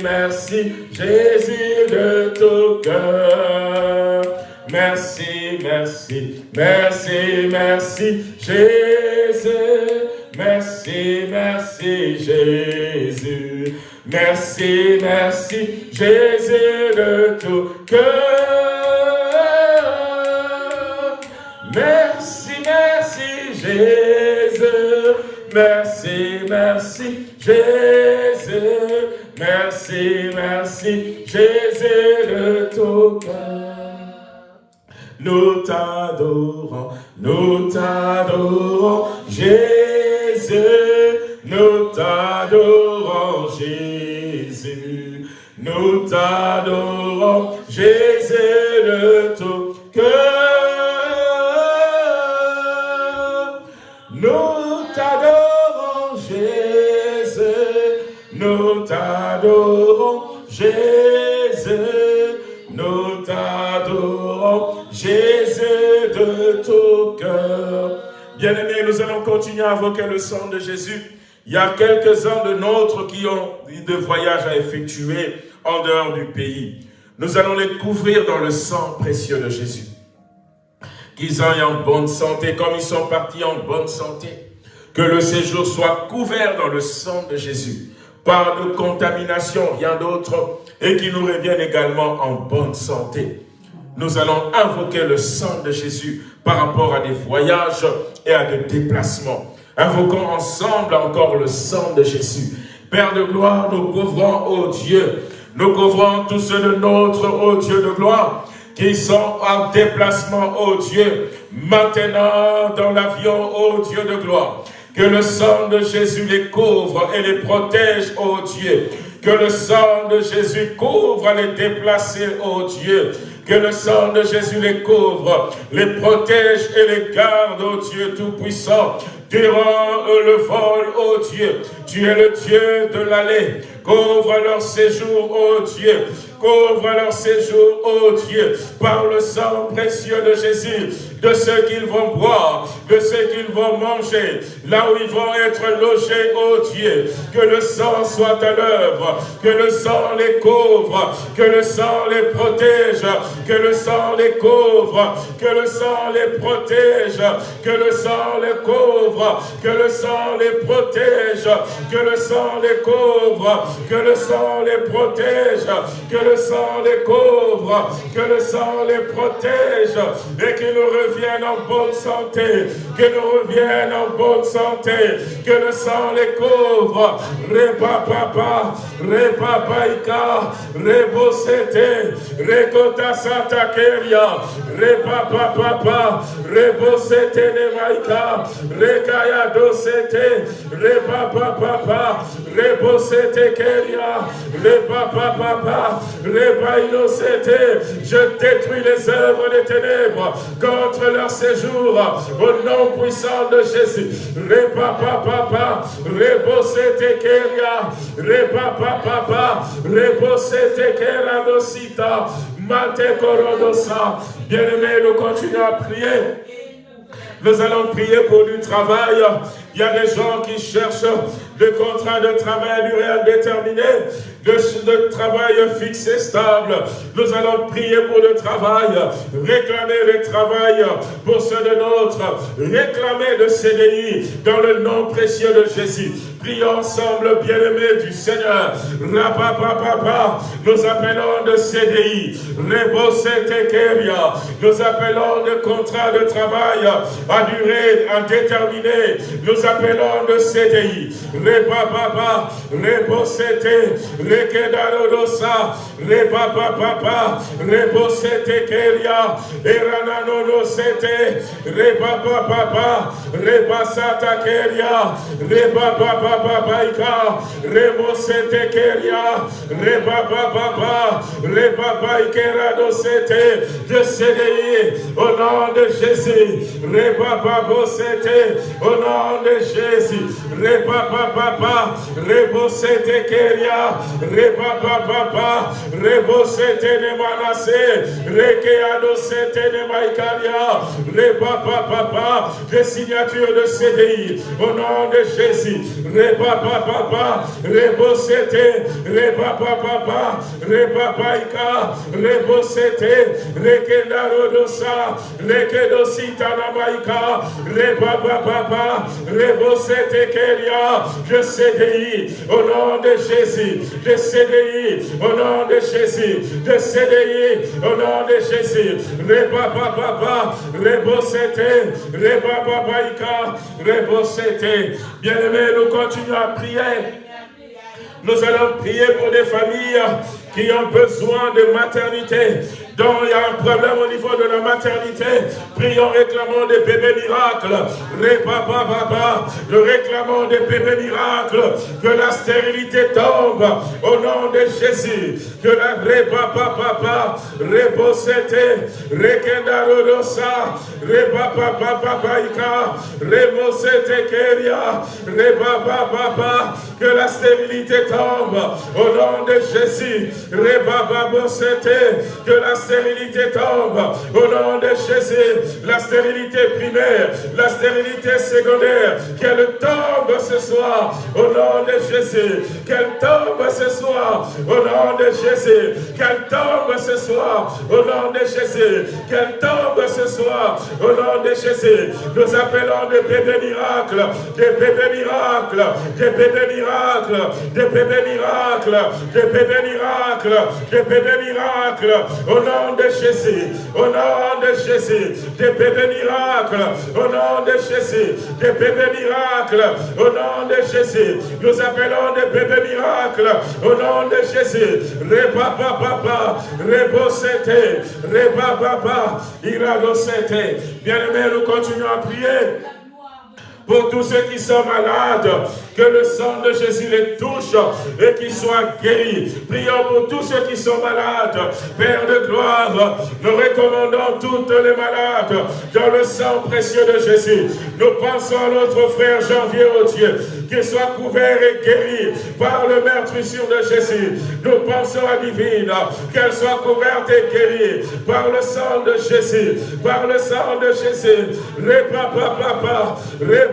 Merci, Jésus de tout cœur. Merci, merci, merci, merci, Jésus. Merci, merci, Jésus. Merci, merci, Jésus de tout cœur. Merci, merci, Jésus. Merci, merci, Jésus. Merci, merci, Jésus de tout cœur. Nous t'adorons, nous t'adorons, Jésus, nous t'adorons, Jésus. Nous t'adorons, Jésus de tout cœur. Nous t'adorons, Jésus, nous t'adorons. Jésus, nous t'adorons, Jésus de tout cœur. Bien-aimés, nous allons continuer à invoquer le sang de Jésus. Il y a quelques-uns de nôtres qui ont de voyages à effectuer en dehors du pays. Nous allons les couvrir dans le sang précieux de Jésus. Qu'ils aillent en bonne santé, comme ils sont partis en bonne santé. Que le séjour soit couvert dans le sang de Jésus. Pas de contamination, rien d'autre. Et qu'ils nous reviennent également en bonne santé. Nous allons invoquer le sang de Jésus par rapport à des voyages et à des déplacements. Invoquons ensemble encore le sang de Jésus. Père de gloire, nous couvrons, ô Dieu, nous couvrons tous ceux de notre, ô Dieu de gloire, qui sont en déplacement, ô Dieu, maintenant dans l'avion, ô Dieu de gloire. Que le sang de Jésus les couvre et les protège, ô Dieu. Que le sang de Jésus couvre les déplacés, ô Dieu. Que le sang de Jésus les couvre, les protège et les garde, ô Dieu Tout-Puissant durant le vol, ô Dieu. Tu es le Dieu de l'allée. Couvre leur séjour, ô Dieu. Couvre leur séjour, ô Dieu, par le sang précieux de Jésus, de ce qu'ils vont boire, de ce qu'ils vont manger, là où ils vont être logés, ô Dieu. Que le sang soit à l'œuvre, que le sang les couvre, que le sang les protège, que le sang les couvre, que le sang les protège, que le sang les couvre, que le sang les protège, que le sang les couvre, que le sang les protège, que le sang les couvre, que le sang les protège et qu'ils nous reviennent en bonne santé, que nous reviennent en bonne santé, que le sang les couvre. Repa papa, repa paika, rebo sete, rekota santa keria, repa papa, rebo sete ne maika, rekaya do sete, repa papa, rebo sete keria, repa papa, je détruis les œuvres des ténèbres. Contre leur séjour au nom puissant de Jésus. Papa, rebosete keria, repa papa, dosita, mate korodosa. Bien-aimés, nous continuons à prier. Nous allons prier pour du travail. Il y a des gens qui cherchent des contrats de travail à durée indéterminée de, travail fixe et stable. Nous allons prier pour le travail, réclamer le travail pour ceux de nôtres, réclamer le CDI dans le nom précieux de Jésus. Prions ensemble, bien-aimés du Seigneur. Rapapapapa, nous appelons de CDI. Rebosetekeria, nous appelons de contrat de travail à durée indéterminée. Nous appelons de CDI. Repapapa, rebosete, rekedarodosa, repapapapa, rebosetekeria, erananonosete, repapapapa, rebasatakeria, repapapa, Baba Baika, Rebo Sete Keria, Reba Baba, Reba Baikera Dosete, de CDI, au nom de Jésus, Reba Babo Sete, au nom de Jésus, Reba Baba, Rebo Sete Keria, Reba Baba, Rebo Sete de Manassé, Rekeado Sete de Maïkaria, Reba Baba, des signatures de CDI, au nom de Jésus, Reba papa, rebosete, reba papa, reba paika, rebosete, rekedarodosa, rekedosita namaika, reba papa, rebosete keria, je CDI, au nom de Jésus, je CDI, au nom de Jésus, je CDI, au nom de Jésus, reba papa, rebosete, reba papaika, rebosete, bien-aimé, nous continue à prier. Nous allons prier pour des familles qui ont besoin de maternité, dont il y a un problème au niveau de la maternité. Prions, réclamons des bébés miracles. Répapa, papa, réclamons des bébés miracles. Que la stérilité tombe au nom de Jésus. Que la répapa, papa, reposete, rekendarodosa, repapa, papa, paika, remosete keria, repapa, papa, que la stérilité tombe au nom de Jésus. Que la stérilité tombe au nom de Jésus. La stérilité primaire, la stérilité secondaire, qu'elle tombe ce soir au nom de Jésus. Qu'elle tombe ce soir au nom de Jésus. Qu'elle tombe ce soir au nom de Jésus. Qu'elle tombe ce soir au nom de Jésus. Nous appelons des bébés miracles, des bébés miracles, des bébés miracles, des bébés miracles, des bébés miracles, des bébés miracles, au nom de Jésus, au nom de Jésus, des bébés miracles, au nom de Jésus, des bébés miracles, au nom de Jésus, nous appelons des bébés miracles, au nom de Jésus, Reba Papa, Rebosete, Reba Papa, Iradosete. Bien-aimés, nous continuons à prier pour tous ceux qui sont malades, que le sang de Jésus les touche et qu'ils soient guéris. Prions pour tous ceux qui sont malades. Père de gloire, nous recommandons toutes les malades dans le sang précieux de Jésus. Nous pensons à notre frère Janvier au Dieu, qu'il soit couvert et guéri par le meurtrissure de Jésus. Nous pensons à Divine, qu'elle soit couverte et guérie par le sang de Jésus, par le sang de Jésus. Repapa, papa,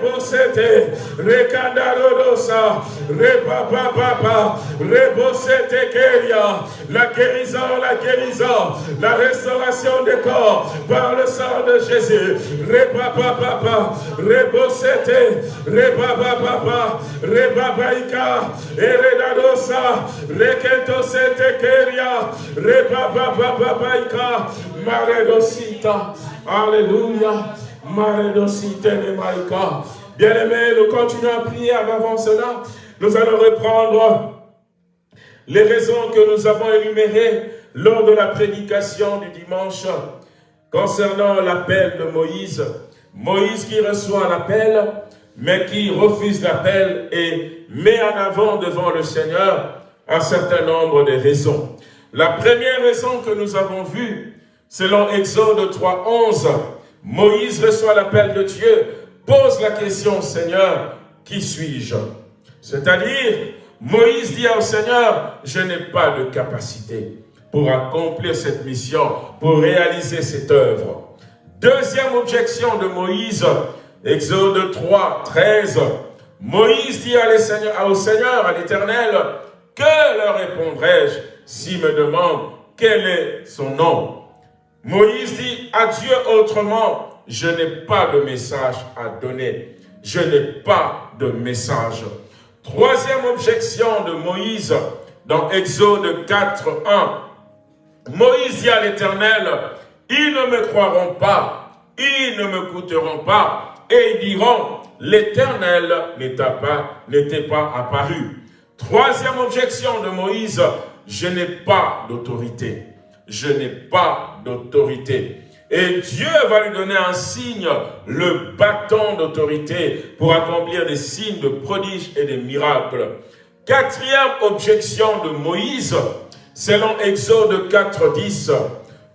rebosete, rekandarodosa, repapa, papa, rebosete keria, la guérison, la guérison, la restauration des corps par le sang de Jésus. Repapa, papa, rebosete, repapa, papa, rebabaika, eredadosa, rekentosete keria, rebabababaika, maredosita, alléluia, maredosite ne maika. Bien-aimés, nous continuons à prier avant cela. Nous allons reprendre les raisons que nous avons énumérées lors de la prédication du dimanche concernant l'appel de Moïse. Moïse qui reçoit l'appel, mais qui refuse l'appel et met en avant devant le Seigneur un certain nombre de raisons. La première raison que nous avons vue, selon Exode 3.11, Moïse reçoit l'appel de Dieu, pose la question, Seigneur, qui suis-je? C'est-à-dire, Moïse dit au Seigneur, je n'ai pas de capacité pour accomplir cette mission, pour réaliser cette œuvre. Deuxième objection de Moïse, Exode 3, 13. Moïse dit au Seigneur, à l'Éternel, que leur répondrai-je s'il me demande quel est son nom? Moïse dit à Dieu autrement, je n'ai pas de message à donner. Je n'ai pas de message. Troisième objection de Moïse dans Exode 4, 1. Moïse dit à l'Éternel, ils ne me croiront pas, ils ne me coûteront pas, et ils diront, l'Éternel n'était pas, apparu. Troisième objection de Moïse, je n'ai pas d'autorité. Je n'ai pas d'autorité. Et Dieu va lui donner un signe, le bâton d'autorité, pour accomplir des signes de prodiges et des miracles. Quatrième objection de Moïse, selon Exode 4, 10,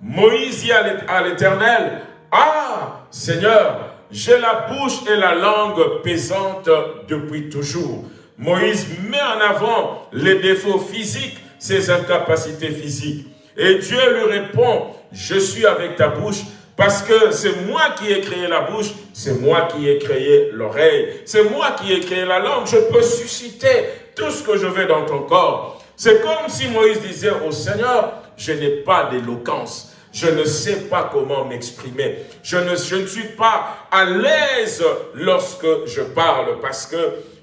Moïse dit à l'Éternel, « Ah, Seigneur, j'ai la bouche et la langue pesante depuis toujours. Moïse met en avant les défauts physiques, ses incapacités physiques. Et Dieu lui répond, je suis avec ta bouche parce que c'est moi qui ai créé la bouche, c'est moi qui ai créé l'oreille, c'est moi qui ai créé la langue. Je peux susciter tout ce que je veux dans ton corps. C'est comme si Moïse disait au Seigneur, je n'ai pas d'éloquence. Je ne sais pas comment m'exprimer. Je ne, suis pas à l'aise lorsque je parle parce que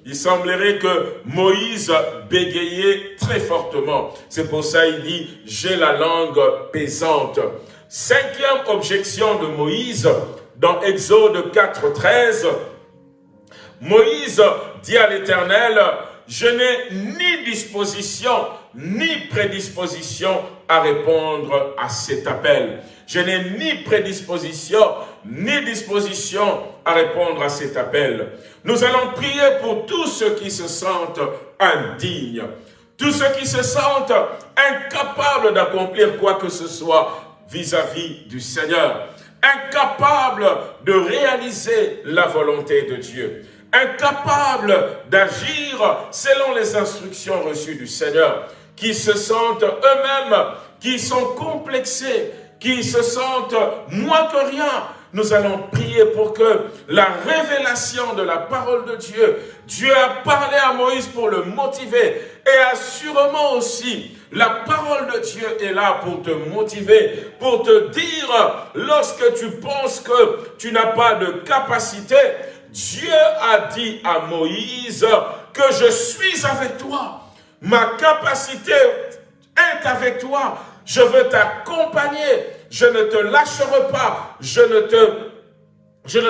il semblerait que Moïse bégayait très fortement. C'est pour ça qu'il dit, j'ai la langue pesante. Cinquième objection de Moïse, dans Exode 4, 13, Moïse dit à l'Éternel, je n'ai ni disposition ni prédisposition à répondre à cet appel. Je n'ai ni prédisposition, ni disposition à répondre à cet appel. Nous allons prier pour tous ceux qui se sentent indignes, tous ceux qui se sentent incapables d'accomplir quoi que ce soit vis-à-vis -vis du Seigneur, incapables de réaliser la volonté de Dieu, incapables d'agir selon les instructions reçues du Seigneur, qui se sentent eux-mêmes, qui sont complexés, qui se sentent moins que rien, nous allons prier pour que la révélation de la parole de Dieu, Dieu a parlé à Moïse pour le motiver et assurément aussi la parole de Dieu est là pour te motiver, pour te dire lorsque tu penses que tu n'as pas de capacité, Dieu a dit à Moïse que je suis avec toi. Ma capacité est avec toi. Je veux t'accompagner. Je ne te lâcherai pas. Je ne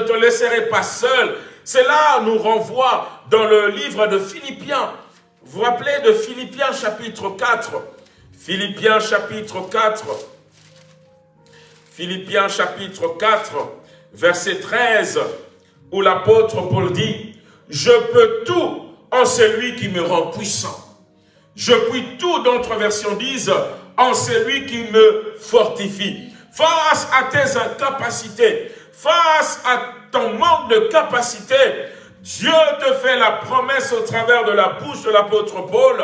te, laisserai pas seul. Cela nous renvoie dans le livre de Philippiens. Vous vous rappelez de Philippiens chapitre 4 Philippiens chapitre 4 Philippiens chapitre 4 verset 13 où l'apôtre Paul dit « Je peux tout en celui qui me rend puissant. Je puis tout, d'autres versions disent, en celui qui me fortifie. Face à tes incapacités, face à ton manque de capacité, Dieu te fait la promesse au travers de la bouche de l'apôtre Paul,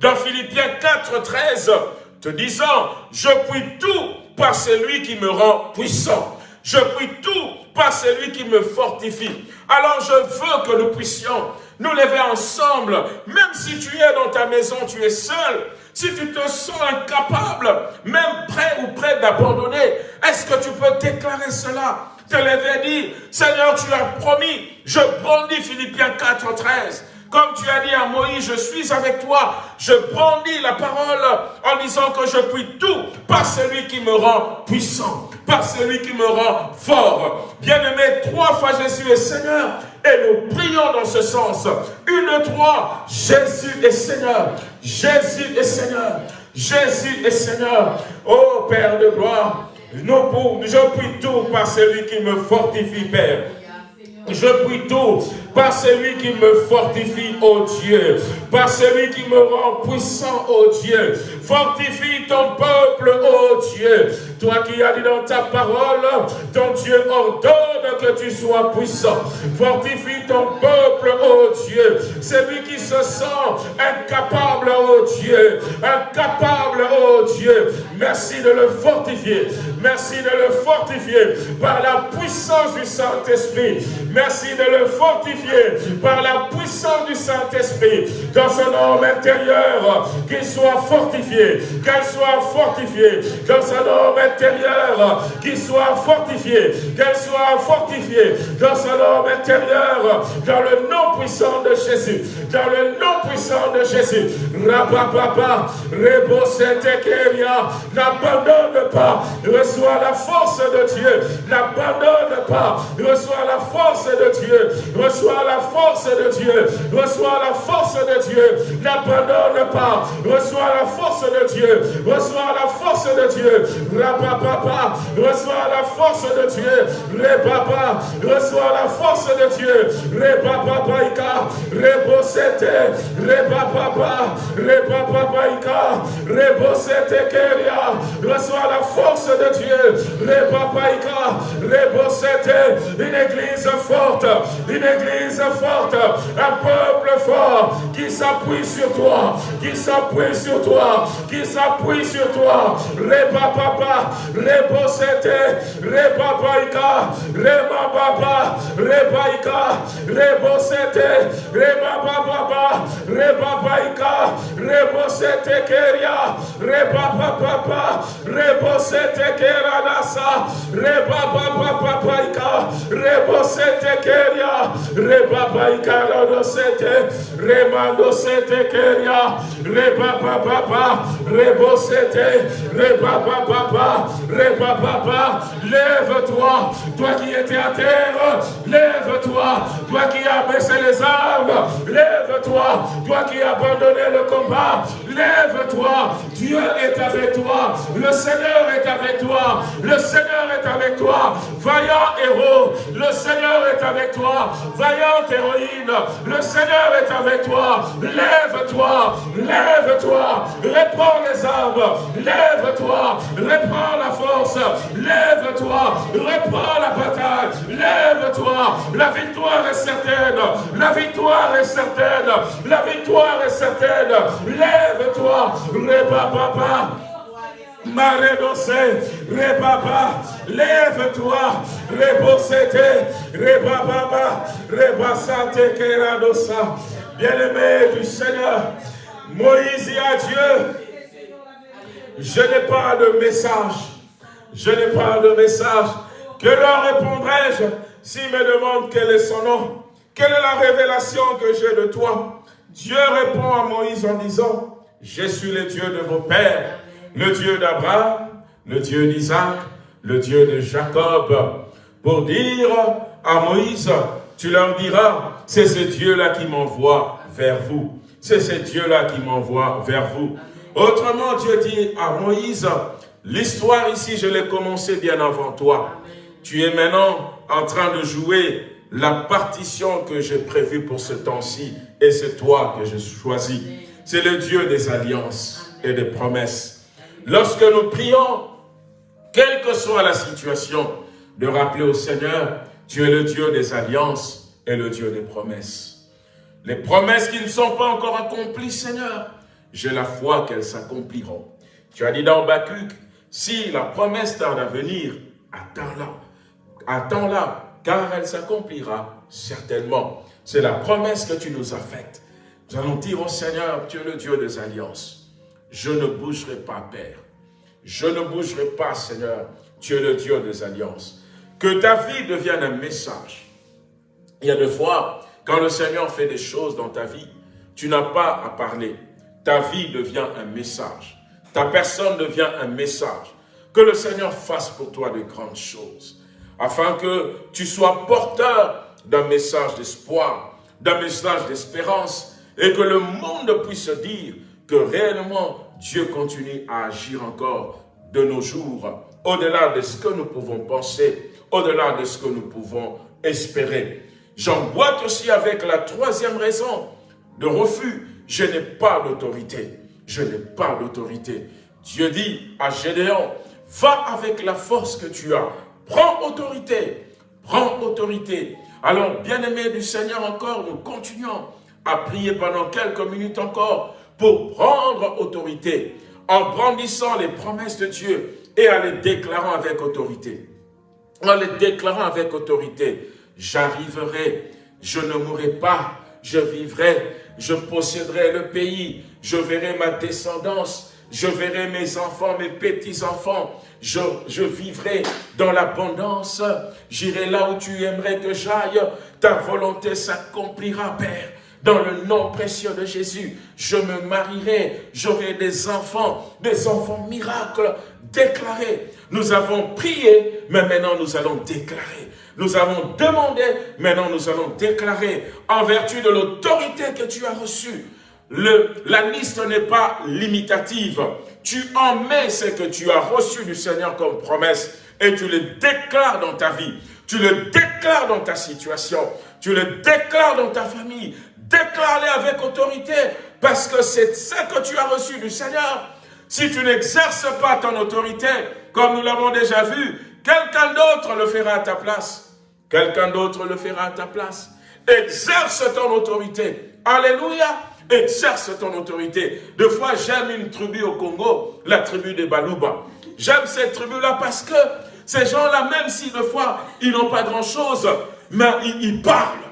dans Philippiens 4, 13, te disant, je puis tout par celui qui me rend puissant. Je puis tout par celui qui me fortifie. Alors je veux que nous puissions nous lever ensemble, même si tu es dans ta maison, tu es seul, si tu te sens incapable, même prêt ou prêt d'abandonner, est-ce que tu peux déclarer cela? Te lever et dire, Seigneur, tu as promis, je brandis Philippiens 4, 13. Comme tu as dit à Moïse, je suis avec toi. Je brandis la parole en disant que je puis tout par celui qui me rend puissant, par celui qui me rend fort. Bien-aimé, trois fois Jésus est Seigneur. Et nous prions dans ce sens. Une, trois, Jésus est Seigneur. Jésus est Seigneur. Jésus est Seigneur. Ô Père de gloire, nous, je puis tout par celui qui me fortifie, Père. Je puis tout par celui qui me fortifie, ô Dieu, par celui qui me rend puissant, ô Dieu. Fortifie ton peuple, ô Dieu. Toi qui as dit dans ta parole, ton Dieu ordonne que tu sois puissant. Fortifie ton peuple, ô Dieu. Celui qui se sent incapable, ô Dieu. Incapable, ô Dieu. Merci de le fortifier. Merci de le fortifier par la puissance du Saint-Esprit. Merci de le fortifier par la puissance du Saint-Esprit dans son homme intérieur, qu'il soit fortifié, qu'elle soit fortifiée. Dans son homme intérieur, qu'il soit fortifié, qu'elle soit fortifiée. Dans son homme intérieur, dans le nom puissant de Jésus, dans le nom puissant de Jésus. Rabababa, Keria, n'abandonne pas, reçois la force de Dieu, n'abandonne pas, reçois la force de Dieu, reçois la force de Dieu, reçois la force de Dieu, n'abandonne pas, reçois la force de Dieu, reçois la force de Dieu, Rabababa, reçois la force de Dieu, Rebaba, reçois la force de Dieu, Rebababaïka, Rebosete, Rebababa, Rebababaïka, Rebosete Keria, reçois la force de Dieu, Rebabaïka, Rebosete, une église forte, une église forte, un peuple fort qui s'appuie sur toi, qui s'appuie sur toi, qui s'appuie sur toi. Reba papa, rebo sete, reba baika, reba baba, rebaika, rebo sete, reba baba, reba baika, rebo sete keria, reba papa, rebo sete keranasa, reba baba papaika, rebo sete keria, reba baika sete, remando sete keria, reba papa, rebo sete, reba papa, reba papa, lève-toi, toi qui étais à terre, lève-toi, toi qui as baissé les armes, lève-toi, toi qui as abandonné le combat, Lève-toi. Dieu est avec toi. Le Seigneur est avec toi. Le Seigneur est avec toi. Vaillant héros. Le Seigneur est avec toi. Héroïne. Le Seigneur est avec toi. Lève-toi. Lève-toi. Réprends les armes. Lève-toi. Reprends la force. Lève-toi. Reprends la bataille. Lève-toi. La victoire est certaine. La victoire est certaine. La victoire est certaine. Lève-toi. Papa. Maredose, Rebaba, lève-toi, Rebosete, Rebababa, Rebasate Keradosa. Bien-aimé du Seigneur, Moïse dit à Dieu, je n'ai pas de message, je n'ai pas de message. Que leur répondrai-je s'ils me demandent quel est son nom? Quelle est la révélation que j'ai de toi? Dieu répond à Moïse en disant, je suis le Dieu de vos pères, le Dieu d'Abraham, le Dieu d'Isaac, le Dieu de Jacob, pour dire à Moïse, tu leur diras, c'est ce Dieu-là qui m'envoie vers vous. C'est ce Dieu-là qui m'envoie vers vous. Autrement, Dieu dit à Moïse, l'histoire ici, je l'ai commencé bien avant toi. Tu es maintenant en train de jouer la partition que j'ai prévue pour ce temps-ci, et c'est toi que j'ai choisi. C'est le Dieu des alliances et des promesses. Lorsque nous prions, quelle que soit la situation, de rappeler au Seigneur, tu es le Dieu des alliances et le Dieu des promesses. Les promesses qui ne sont pas encore accomplies, Seigneur, j'ai la foi qu'elles s'accompliront. Tu as dit dans Bacuc, si la promesse tarde à venir, attends-la. Attends-la, car elle s'accomplira certainement. C'est la promesse que tu nous as faite. Nous allons dire au Seigneur, tu es le Dieu des alliances. Je ne bougerai pas, Père. Je ne bougerai pas, Seigneur. Tu es le Dieu des alliances. Que ta vie devienne un message. Il y a des fois, quand le Seigneur fait des choses dans ta vie, tu n'as pas à parler. Ta vie devient un message. Ta personne devient un message. Que le Seigneur fasse pour toi de grandes choses. Afin que tu sois porteur d'un message d'espoir, d'un message d'espérance. Et que le monde puisse dire que réellement Dieu continue à agir encore de nos jours, au-delà de ce que nous pouvons penser, au-delà de ce que nous pouvons espérer. J'emboîte aussi avec la troisième raison de refus. Je n'ai pas d'autorité. Je n'ai pas d'autorité. Dieu dit à Gédéon, va avec la force que tu as. Prends autorité. Prends autorité. Alors, bien-aimés du Seigneur encore, nous continuons à prier pendant quelques minutes encore pour prendre autorité en brandissant les promesses de Dieu et en les déclarant avec autorité. En les déclarant avec autorité, j'arriverai, je ne mourrai pas, je vivrai, je posséderai le pays, je verrai ma descendance, je verrai mes enfants, mes petits-enfants, je, je, vivrai dans l'abondance, j'irai là où tu aimerais que j'aille, ta volonté s'accomplira, Père. Dans le nom précieux de Jésus, je me marierai, j'aurai des enfants, des enfants miracles déclarés. Nous avons prié, mais maintenant nous allons déclarer. Nous avons demandé, maintenant nous allons déclarer en vertu de l'autorité que tu as reçue. La liste n'est pas limitative. Tu en mets ce que tu as reçu du Seigneur comme promesse et tu le déclares dans ta vie. Tu le déclares dans ta situation. Tu le déclares dans ta famille. Déclare-le avec autorité parce que c'est ce que tu as reçu du Seigneur. Si tu n'exerces pas ton autorité, comme nous l'avons déjà vu, quelqu'un d'autre le fera à ta place. Quelqu'un d'autre le fera à ta place. Exerce ton autorité. Alléluia. Exerce ton autorité. Deux fois, j'aime une tribu au Congo, la tribu des Baluba. J'aime cette tribu-là parce que ces gens-là, même si deux fois, ils n'ont pas grand-chose, mais ils parlent.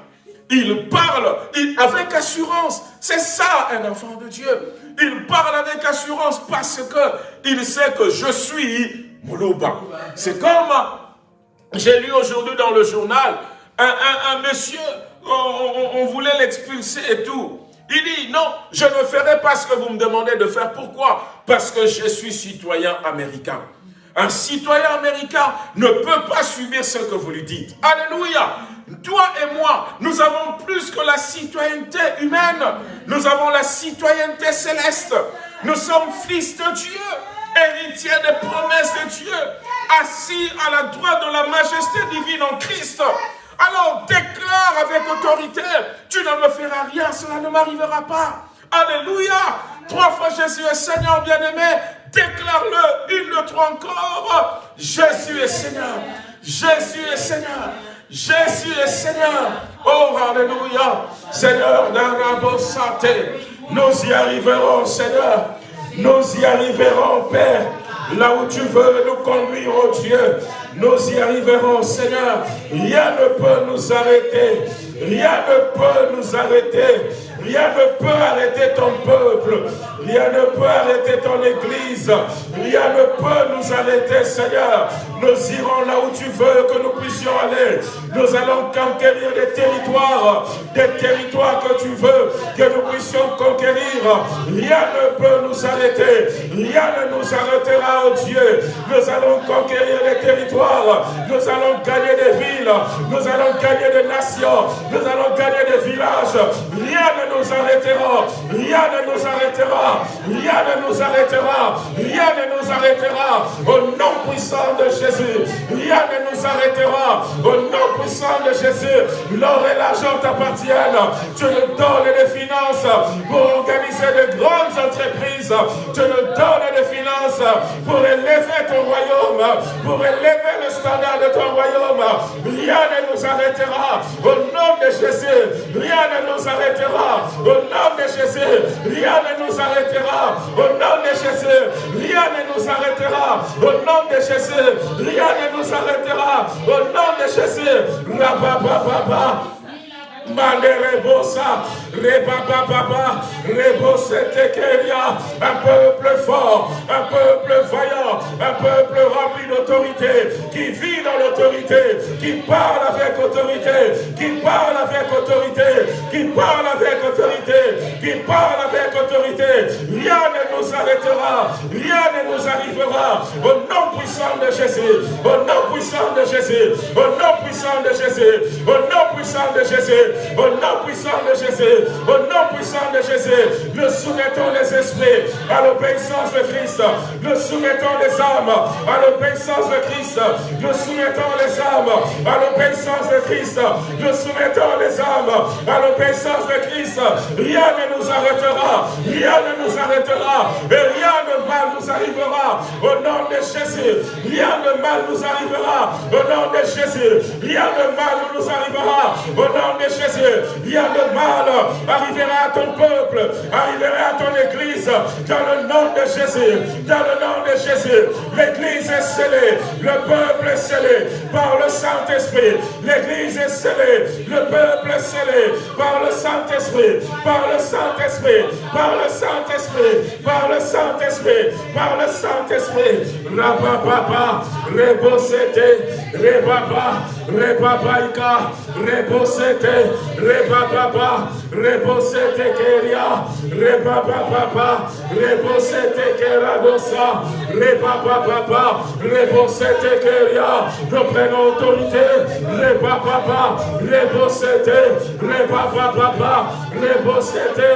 Il parle avec assurance. C'est ça un enfant de Dieu. Il parle avec assurance parce que il sait que je suis Moulouba. C'est comme, j'ai lu aujourd'hui dans le journal, un, monsieur, on, voulait l'expulser et tout. Il dit, non, je ne ferai pas ce que vous me demandez de faire. Pourquoi? Parce que je suis citoyen américain. Un citoyen américain ne peut pas subir ce que vous lui dites. Alléluia. Toi et moi, nous avons plus que la citoyenneté humaine. Nous avons la citoyenneté céleste. Nous sommes fils de Dieu, héritiers des promesses de Dieu, assis à la droite de la majesté divine en Christ. Alors déclare avec autorité, tu ne me feras rien, cela ne m'arrivera pas. Alléluia. Trois fois Jésus est Seigneur bien-aimé. Déclare-le une, deux, trois encore. Jésus est Seigneur. Jésus est Seigneur. Jésus est Seigneur. Oh, Alléluia. Seigneur d'Arabo Santé. Nous y arriverons, Seigneur. Nous y arriverons, Père. Là où tu veux nous conduire, oh Dieu. Nous y arriverons, Seigneur. Rien ne peut nous arrêter. Rien ne peut nous arrêter. Rien ne peut arrêter ton peuple. Rien ne peut arrêter ton église. Rien ne peut nous arrêter, Seigneur. Nous irons là où tu veux que nous puissions aller. Nous allons conquérir des territoires, des territoires que tu veux que nous puissions conquérir. Rien ne peut nous arrêter. Rien ne nous arrêtera, oh Dieu. Nous allons conquérir des territoires. Nous allons gagner des villes. Nous allons gagner des nations. Nous allons gagner des villages. Rien ne nous arrêtera. Rien ne nous arrêtera. Rien ne nous arrêtera. Rien ne nous arrêtera. Au nom puissant de Jésus. Rien ne nous arrêtera. Au nom puissant de Jésus. L'or et l'argent t'appartiennent. Tu nous donnes des finances pour organiser de grandes entreprises. Tu nous donnes des finances pour élever ton royaume. Pour élever le standard de ton royaume. Rien ne nous arrêtera. Au nom Rien ne nous arrêtera. Au nom de Jésus, rien ne nous arrêtera. Au nom de Jésus, rien ne nous arrêtera. Au nom de Jésus. Manerebosa, Rebaba Baba, Rebosetekeria, un peuple fort, un peuple vaillant, un peuple rempli d'autorité, qui vit dans l'autorité, qui parle avec autorité, qui parle avec autorité, qui parle avec autorité, qui parle avec autorité. Rien ne nous arrêtera, rien ne nous arrivera. Au nom puissant de Jésus, au nom puissant de Jésus, au nom puissant de Jésus, au nom puissant de Jésus. Au nom puissant de Jésus, au nom puissant de Jésus, nous soumettons les esprits à l'obéissance de Christ. Nous soumettons les âmes à l'obéissance de Christ. Nous soumettons les âmes à l'obéissance de Christ. Nous soumettons les âmes à l'obéissance de Christ. Rien ne nous arrêtera. Rien ne nous arrêtera. Et rien de mal nous arrivera. Au nom de Jésus. Rien de mal nous arrivera. Au nom de Jésus. Rien de mal nous arrivera. Au nom de Jésus rien de mal arrivera à ton peuple, arrivera à ton église, dans le nom de Jésus, dans le nom de Jésus. L'église est scellée, le peuple est scellé par le Saint-Esprit. L'église est scellée, le peuple est scellé par le Saint-Esprit, par le Saint-Esprit, par le Saint-Esprit, par le Saint-Esprit, par le Saint-Esprit. Rababa, Rebosete, Rebaba, Rebabaika, Rebosete, Rebababa, Rebosete Keria, Rebababa, Rebosete Keradosa, Rebababa, Rebosete Keria, nous prenons autorité, Rebababa, Rebosete, Rebababa, Rebosete,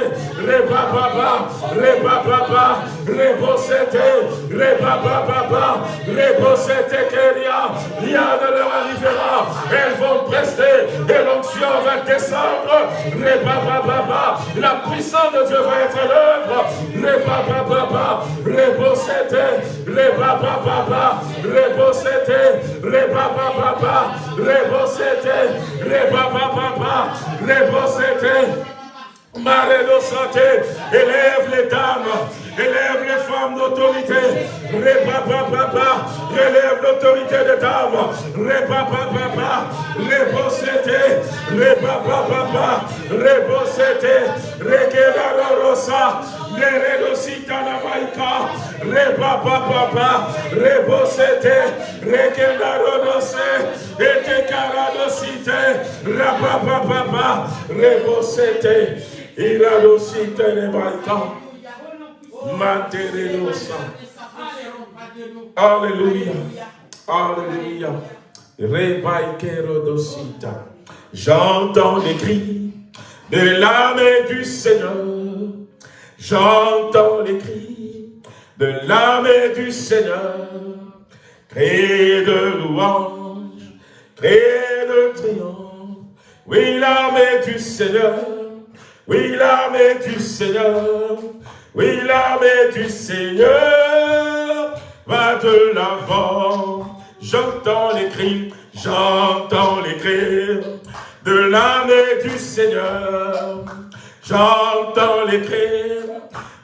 Rebababa, Rebababa, Rebosete, Rebababa, Rebosete Keria, rien ne leur arrivera, elles vont prester et l'onction va descendre. La puissance de Dieu va être l'œuvre. Rebababa, Rebosete, Rebababa, Rebosete, Rebababa, Rebosete, Rebababa, Rebosete. Marélo santé, élève les dames, élève les femmes d'autorité, Répapa papa, élève l'autorité des dames, Répapa papa, Rébossété, Répapa papa, Rébossété, Requera rosa, Neredosita na maika, Répapa papa, Rébossété, Requera rosa, Ete caradosité, Rapapa papa, Rébossété, il a aussi tenu Alléluia. Alléluia. J'entends les cris de l'âme du Seigneur. J'entends les cris de l'âme du Seigneur. Cris de louange, cris de triomphe. Oui, l'armée du Seigneur. Oui, l'armée du Seigneur. Oui, l'armée du Seigneur va de l'avant. J'entends les cris, j'entends les cris de l'armée du Seigneur. J'entends les cris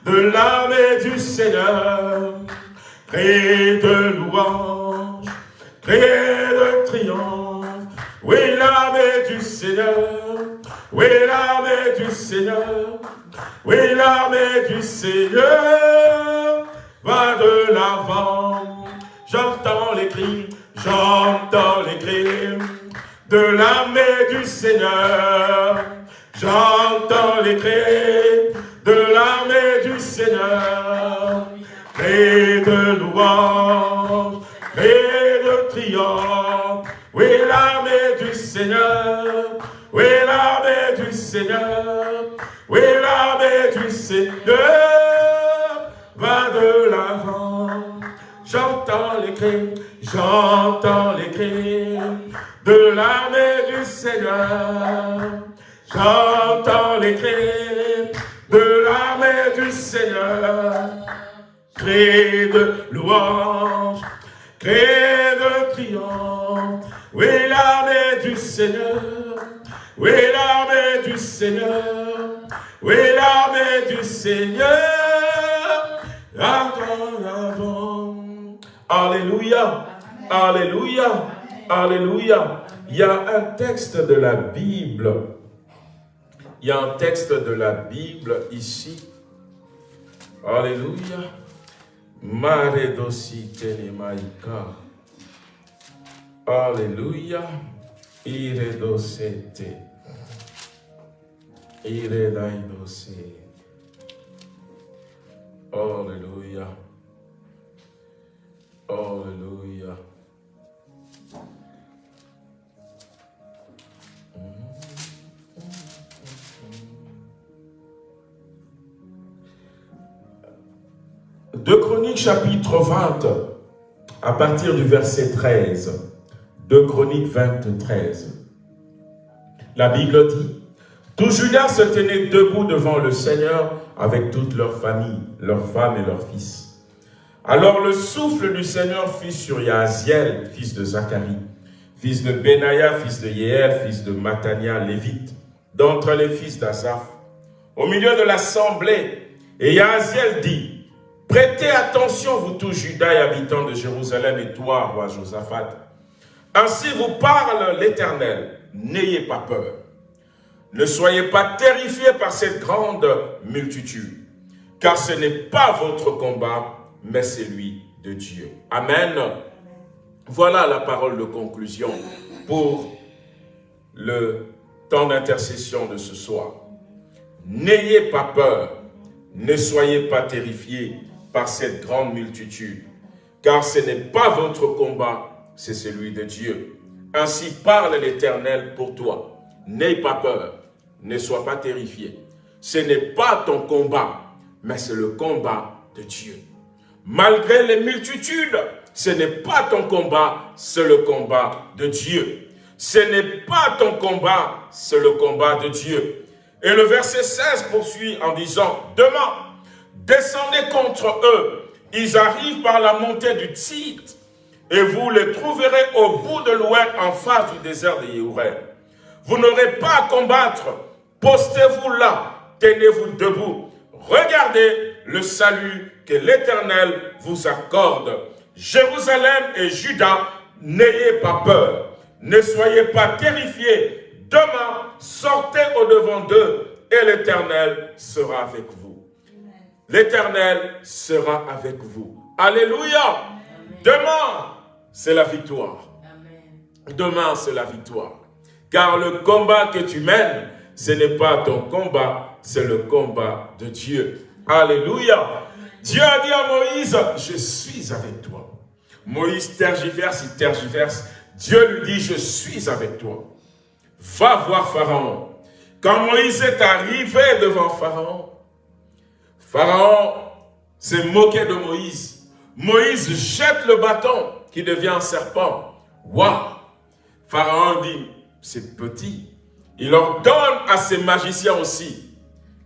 de l'armée du Seigneur. Cris de louange, cris de triomphe. Oui, l'armée du Seigneur. Oui, l'armée du Seigneur. Oui, l'armée du Seigneur va de l'avant. J'entends les cris, j'entends les cris de l'armée du Seigneur. J'entends les cris de l'armée du Seigneur. Cris de louange, cris de triomphe. Oui, l'armée du Seigneur. Oui, Seigneur. Oui, l'armée du Seigneur va de l'avant. J'entends les cris, j'entends les cris de l'armée du Seigneur. J'entends les cris de l'armée du Seigneur. Cris de louange, cris de triomphe. Oui, l'armée du Seigneur. Oui, l'armée Seigneur. Oui, l'armée du Seigneur. Avant, avant. Alléluia. Alléluia. Alléluia. Il y a un texte de la Bible. Il y a un texte de la Bible ici. Alléluia. Mare dosi maika. Alléluia. Ire dosete. Ire daidose. Alléluia. Alléluia. De Chroniques chapitre 20, à partir du verset 13. De Chroniques 23. La Bible dit, tout Judas se tenait debout devant le Seigneur avec toute leur famille, leurs femmes et leurs fils. Alors le souffle du Seigneur fut sur Yaziel, fils de Zacharie, fils de Benaïa, fils de Yéel, fils de Matania, lévite, d'entre les fils d'Azaph, au milieu de l'assemblée. Et Yaziel dit, prêtez attention, vous tous Judas et habitants de Jérusalem, et toi, roi Josaphat. Ainsi vous parle l'Éternel, n'ayez pas peur. Ne soyez pas terrifiés par cette grande multitude, car ce n'est pas votre combat, mais celui de Dieu. Amen. Voilà la parole de conclusion pour le temps d'intercession de ce soir. N'ayez pas peur, ne soyez pas terrifiés par cette grande multitude, car ce n'est pas votre combat, c'est celui de Dieu. Ainsi parle l'Éternel pour toi. N'aie pas peur, ne sois pas terrifié. Ce n'est pas ton combat, mais c'est le combat de Dieu. Malgré les multitudes, ce n'est pas ton combat, c'est le combat de Dieu. Ce n'est pas ton combat, c'est le combat de Dieu. Et le verset 16 poursuit en disant, « Demain, descendez contre eux. Ils arrivent par la montée du Tzit, et vous les trouverez au bout de l'ouest en face du désert de Yéhouret. Vous n'aurez pas à combattre. Postez-vous là, tenez-vous debout. Regardez le salut que l'Éternel vous accorde. Jérusalem et Judas, n'ayez pas peur. Ne soyez pas terrifiés. Demain, sortez au-devant d'eux et l'Éternel sera avec vous. L'Éternel sera avec vous. Alléluia. Demain, c'est la victoire. Demain, c'est la victoire. Car le combat que tu mènes, ce n'est pas ton combat, c'est le combat de Dieu. Alléluia. Dieu a dit à Moïse, je suis avec toi. Moïse tergiverse, il tergiverse. Dieu lui dit, je suis avec toi. Va voir Pharaon. Quand Moïse est arrivé devant Pharaon, Pharaon s'est moqué de Moïse. Moïse jette le bâton qui devient un serpent. Waouh Pharaon dit, c'est petit. Il ordonne à ses magiciens aussi.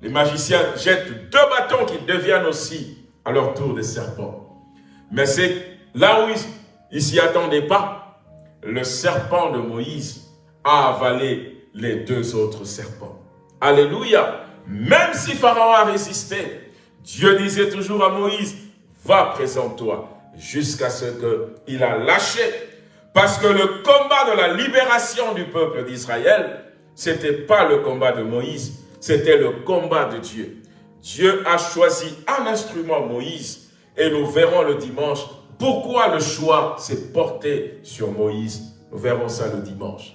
Les magiciens jettent deux bâtons qui deviennent aussi à leur tour des serpents. Mais c'est là où il ne s'y attendait pas. Le serpent de Moïse a avalé les deux autres serpents. Alléluia. Même si Pharaon a résisté, Dieu disait toujours à Moïse, va présente-toi jusqu'à ce qu'il a lâché. Parce que le combat de la libération du peuple d'Israël, ce n'était pas le combat de Moïse, c'était le combat de Dieu. Dieu a choisi un instrument, Moïse, et nous verrons le dimanche pourquoi le choix s'est porté sur Moïse. Nous verrons ça le dimanche.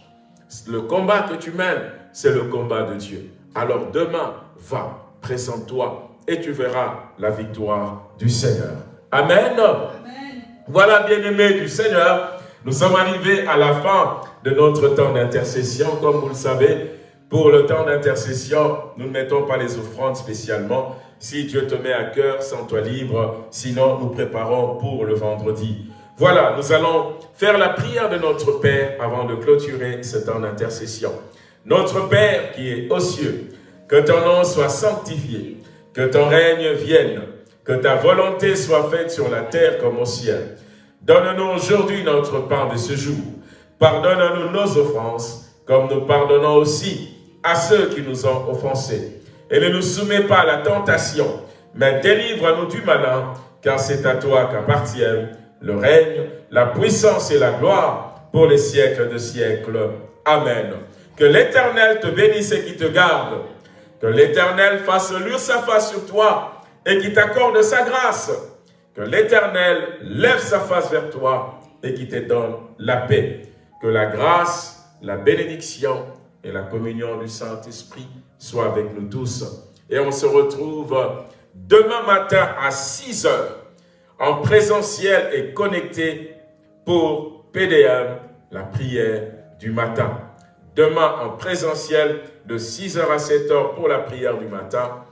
Le combat que tu mènes, c'est le combat de Dieu. Alors demain, va, présente-toi et tu verras la victoire du Seigneur. Amen. Voilà, bien-aimés du Seigneur, nous sommes arrivés à la fin de notre temps d'intercession. Comme vous le savez, pour le temps d'intercession, nous ne mettons pas les offrandes spécialement. Si Dieu te met à cœur, sens-toi libre. Sinon, nous préparons pour le vendredi. Voilà, nous allons faire la prière de notre Père avant de clôturer ce temps d'intercession. Notre Père qui est aux cieux, que ton nom soit sanctifié, que ton règne vienne, que ta volonté soit faite sur la terre comme au ciel. Donne-nous aujourd'hui notre pain de ce jour. Pardonne-nous nos offenses, comme nous pardonnons aussi à ceux qui nous ont offensés. Et ne nous soumets pas à la tentation, mais délivre-nous du malin, car c'est à toi qu'appartiennent le règne, la puissance et la gloire pour les siècles de siècles. Amen. Que l'Éternel te bénisse et qui te garde. Que l'Éternel fasse luire sa face sur toi et qui t'accorde sa grâce. Que l'Éternel lève sa face vers toi et qui te donne la paix. Que la grâce, la bénédiction et la communion du Saint-Esprit soient avec nous tous. Et on se retrouve demain matin à 6 heures en présentiel et connecté pour PDM, la prière du matin. Demain en présentiel de 6h à 7h pour la prière du matin.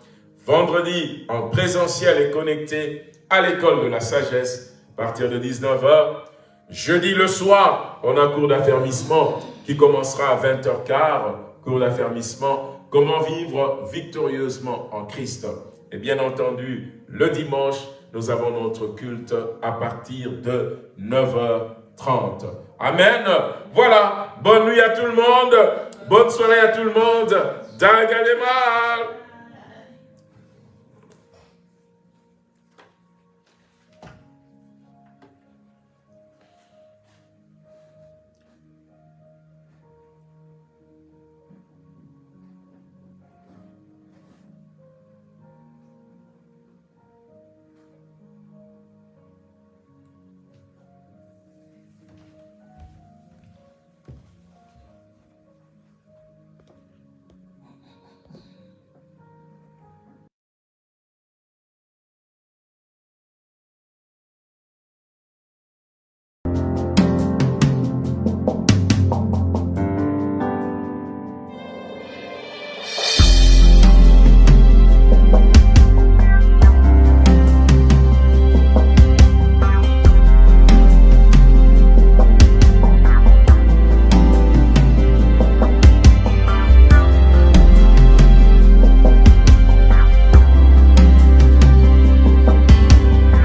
Vendredi en présentiel et connecté à l'école de la sagesse à partir de 19h. Jeudi le soir, on a cours d'affermissement qui commencera à 20h15, cours d'affermissement, comment vivre victorieusement en Christ. Et bien entendu, le dimanche, nous avons notre culte à partir de 9h30. Amen. Voilà. Bonne nuit à tout le monde. Bonne soirée à tout le monde. Dagadema.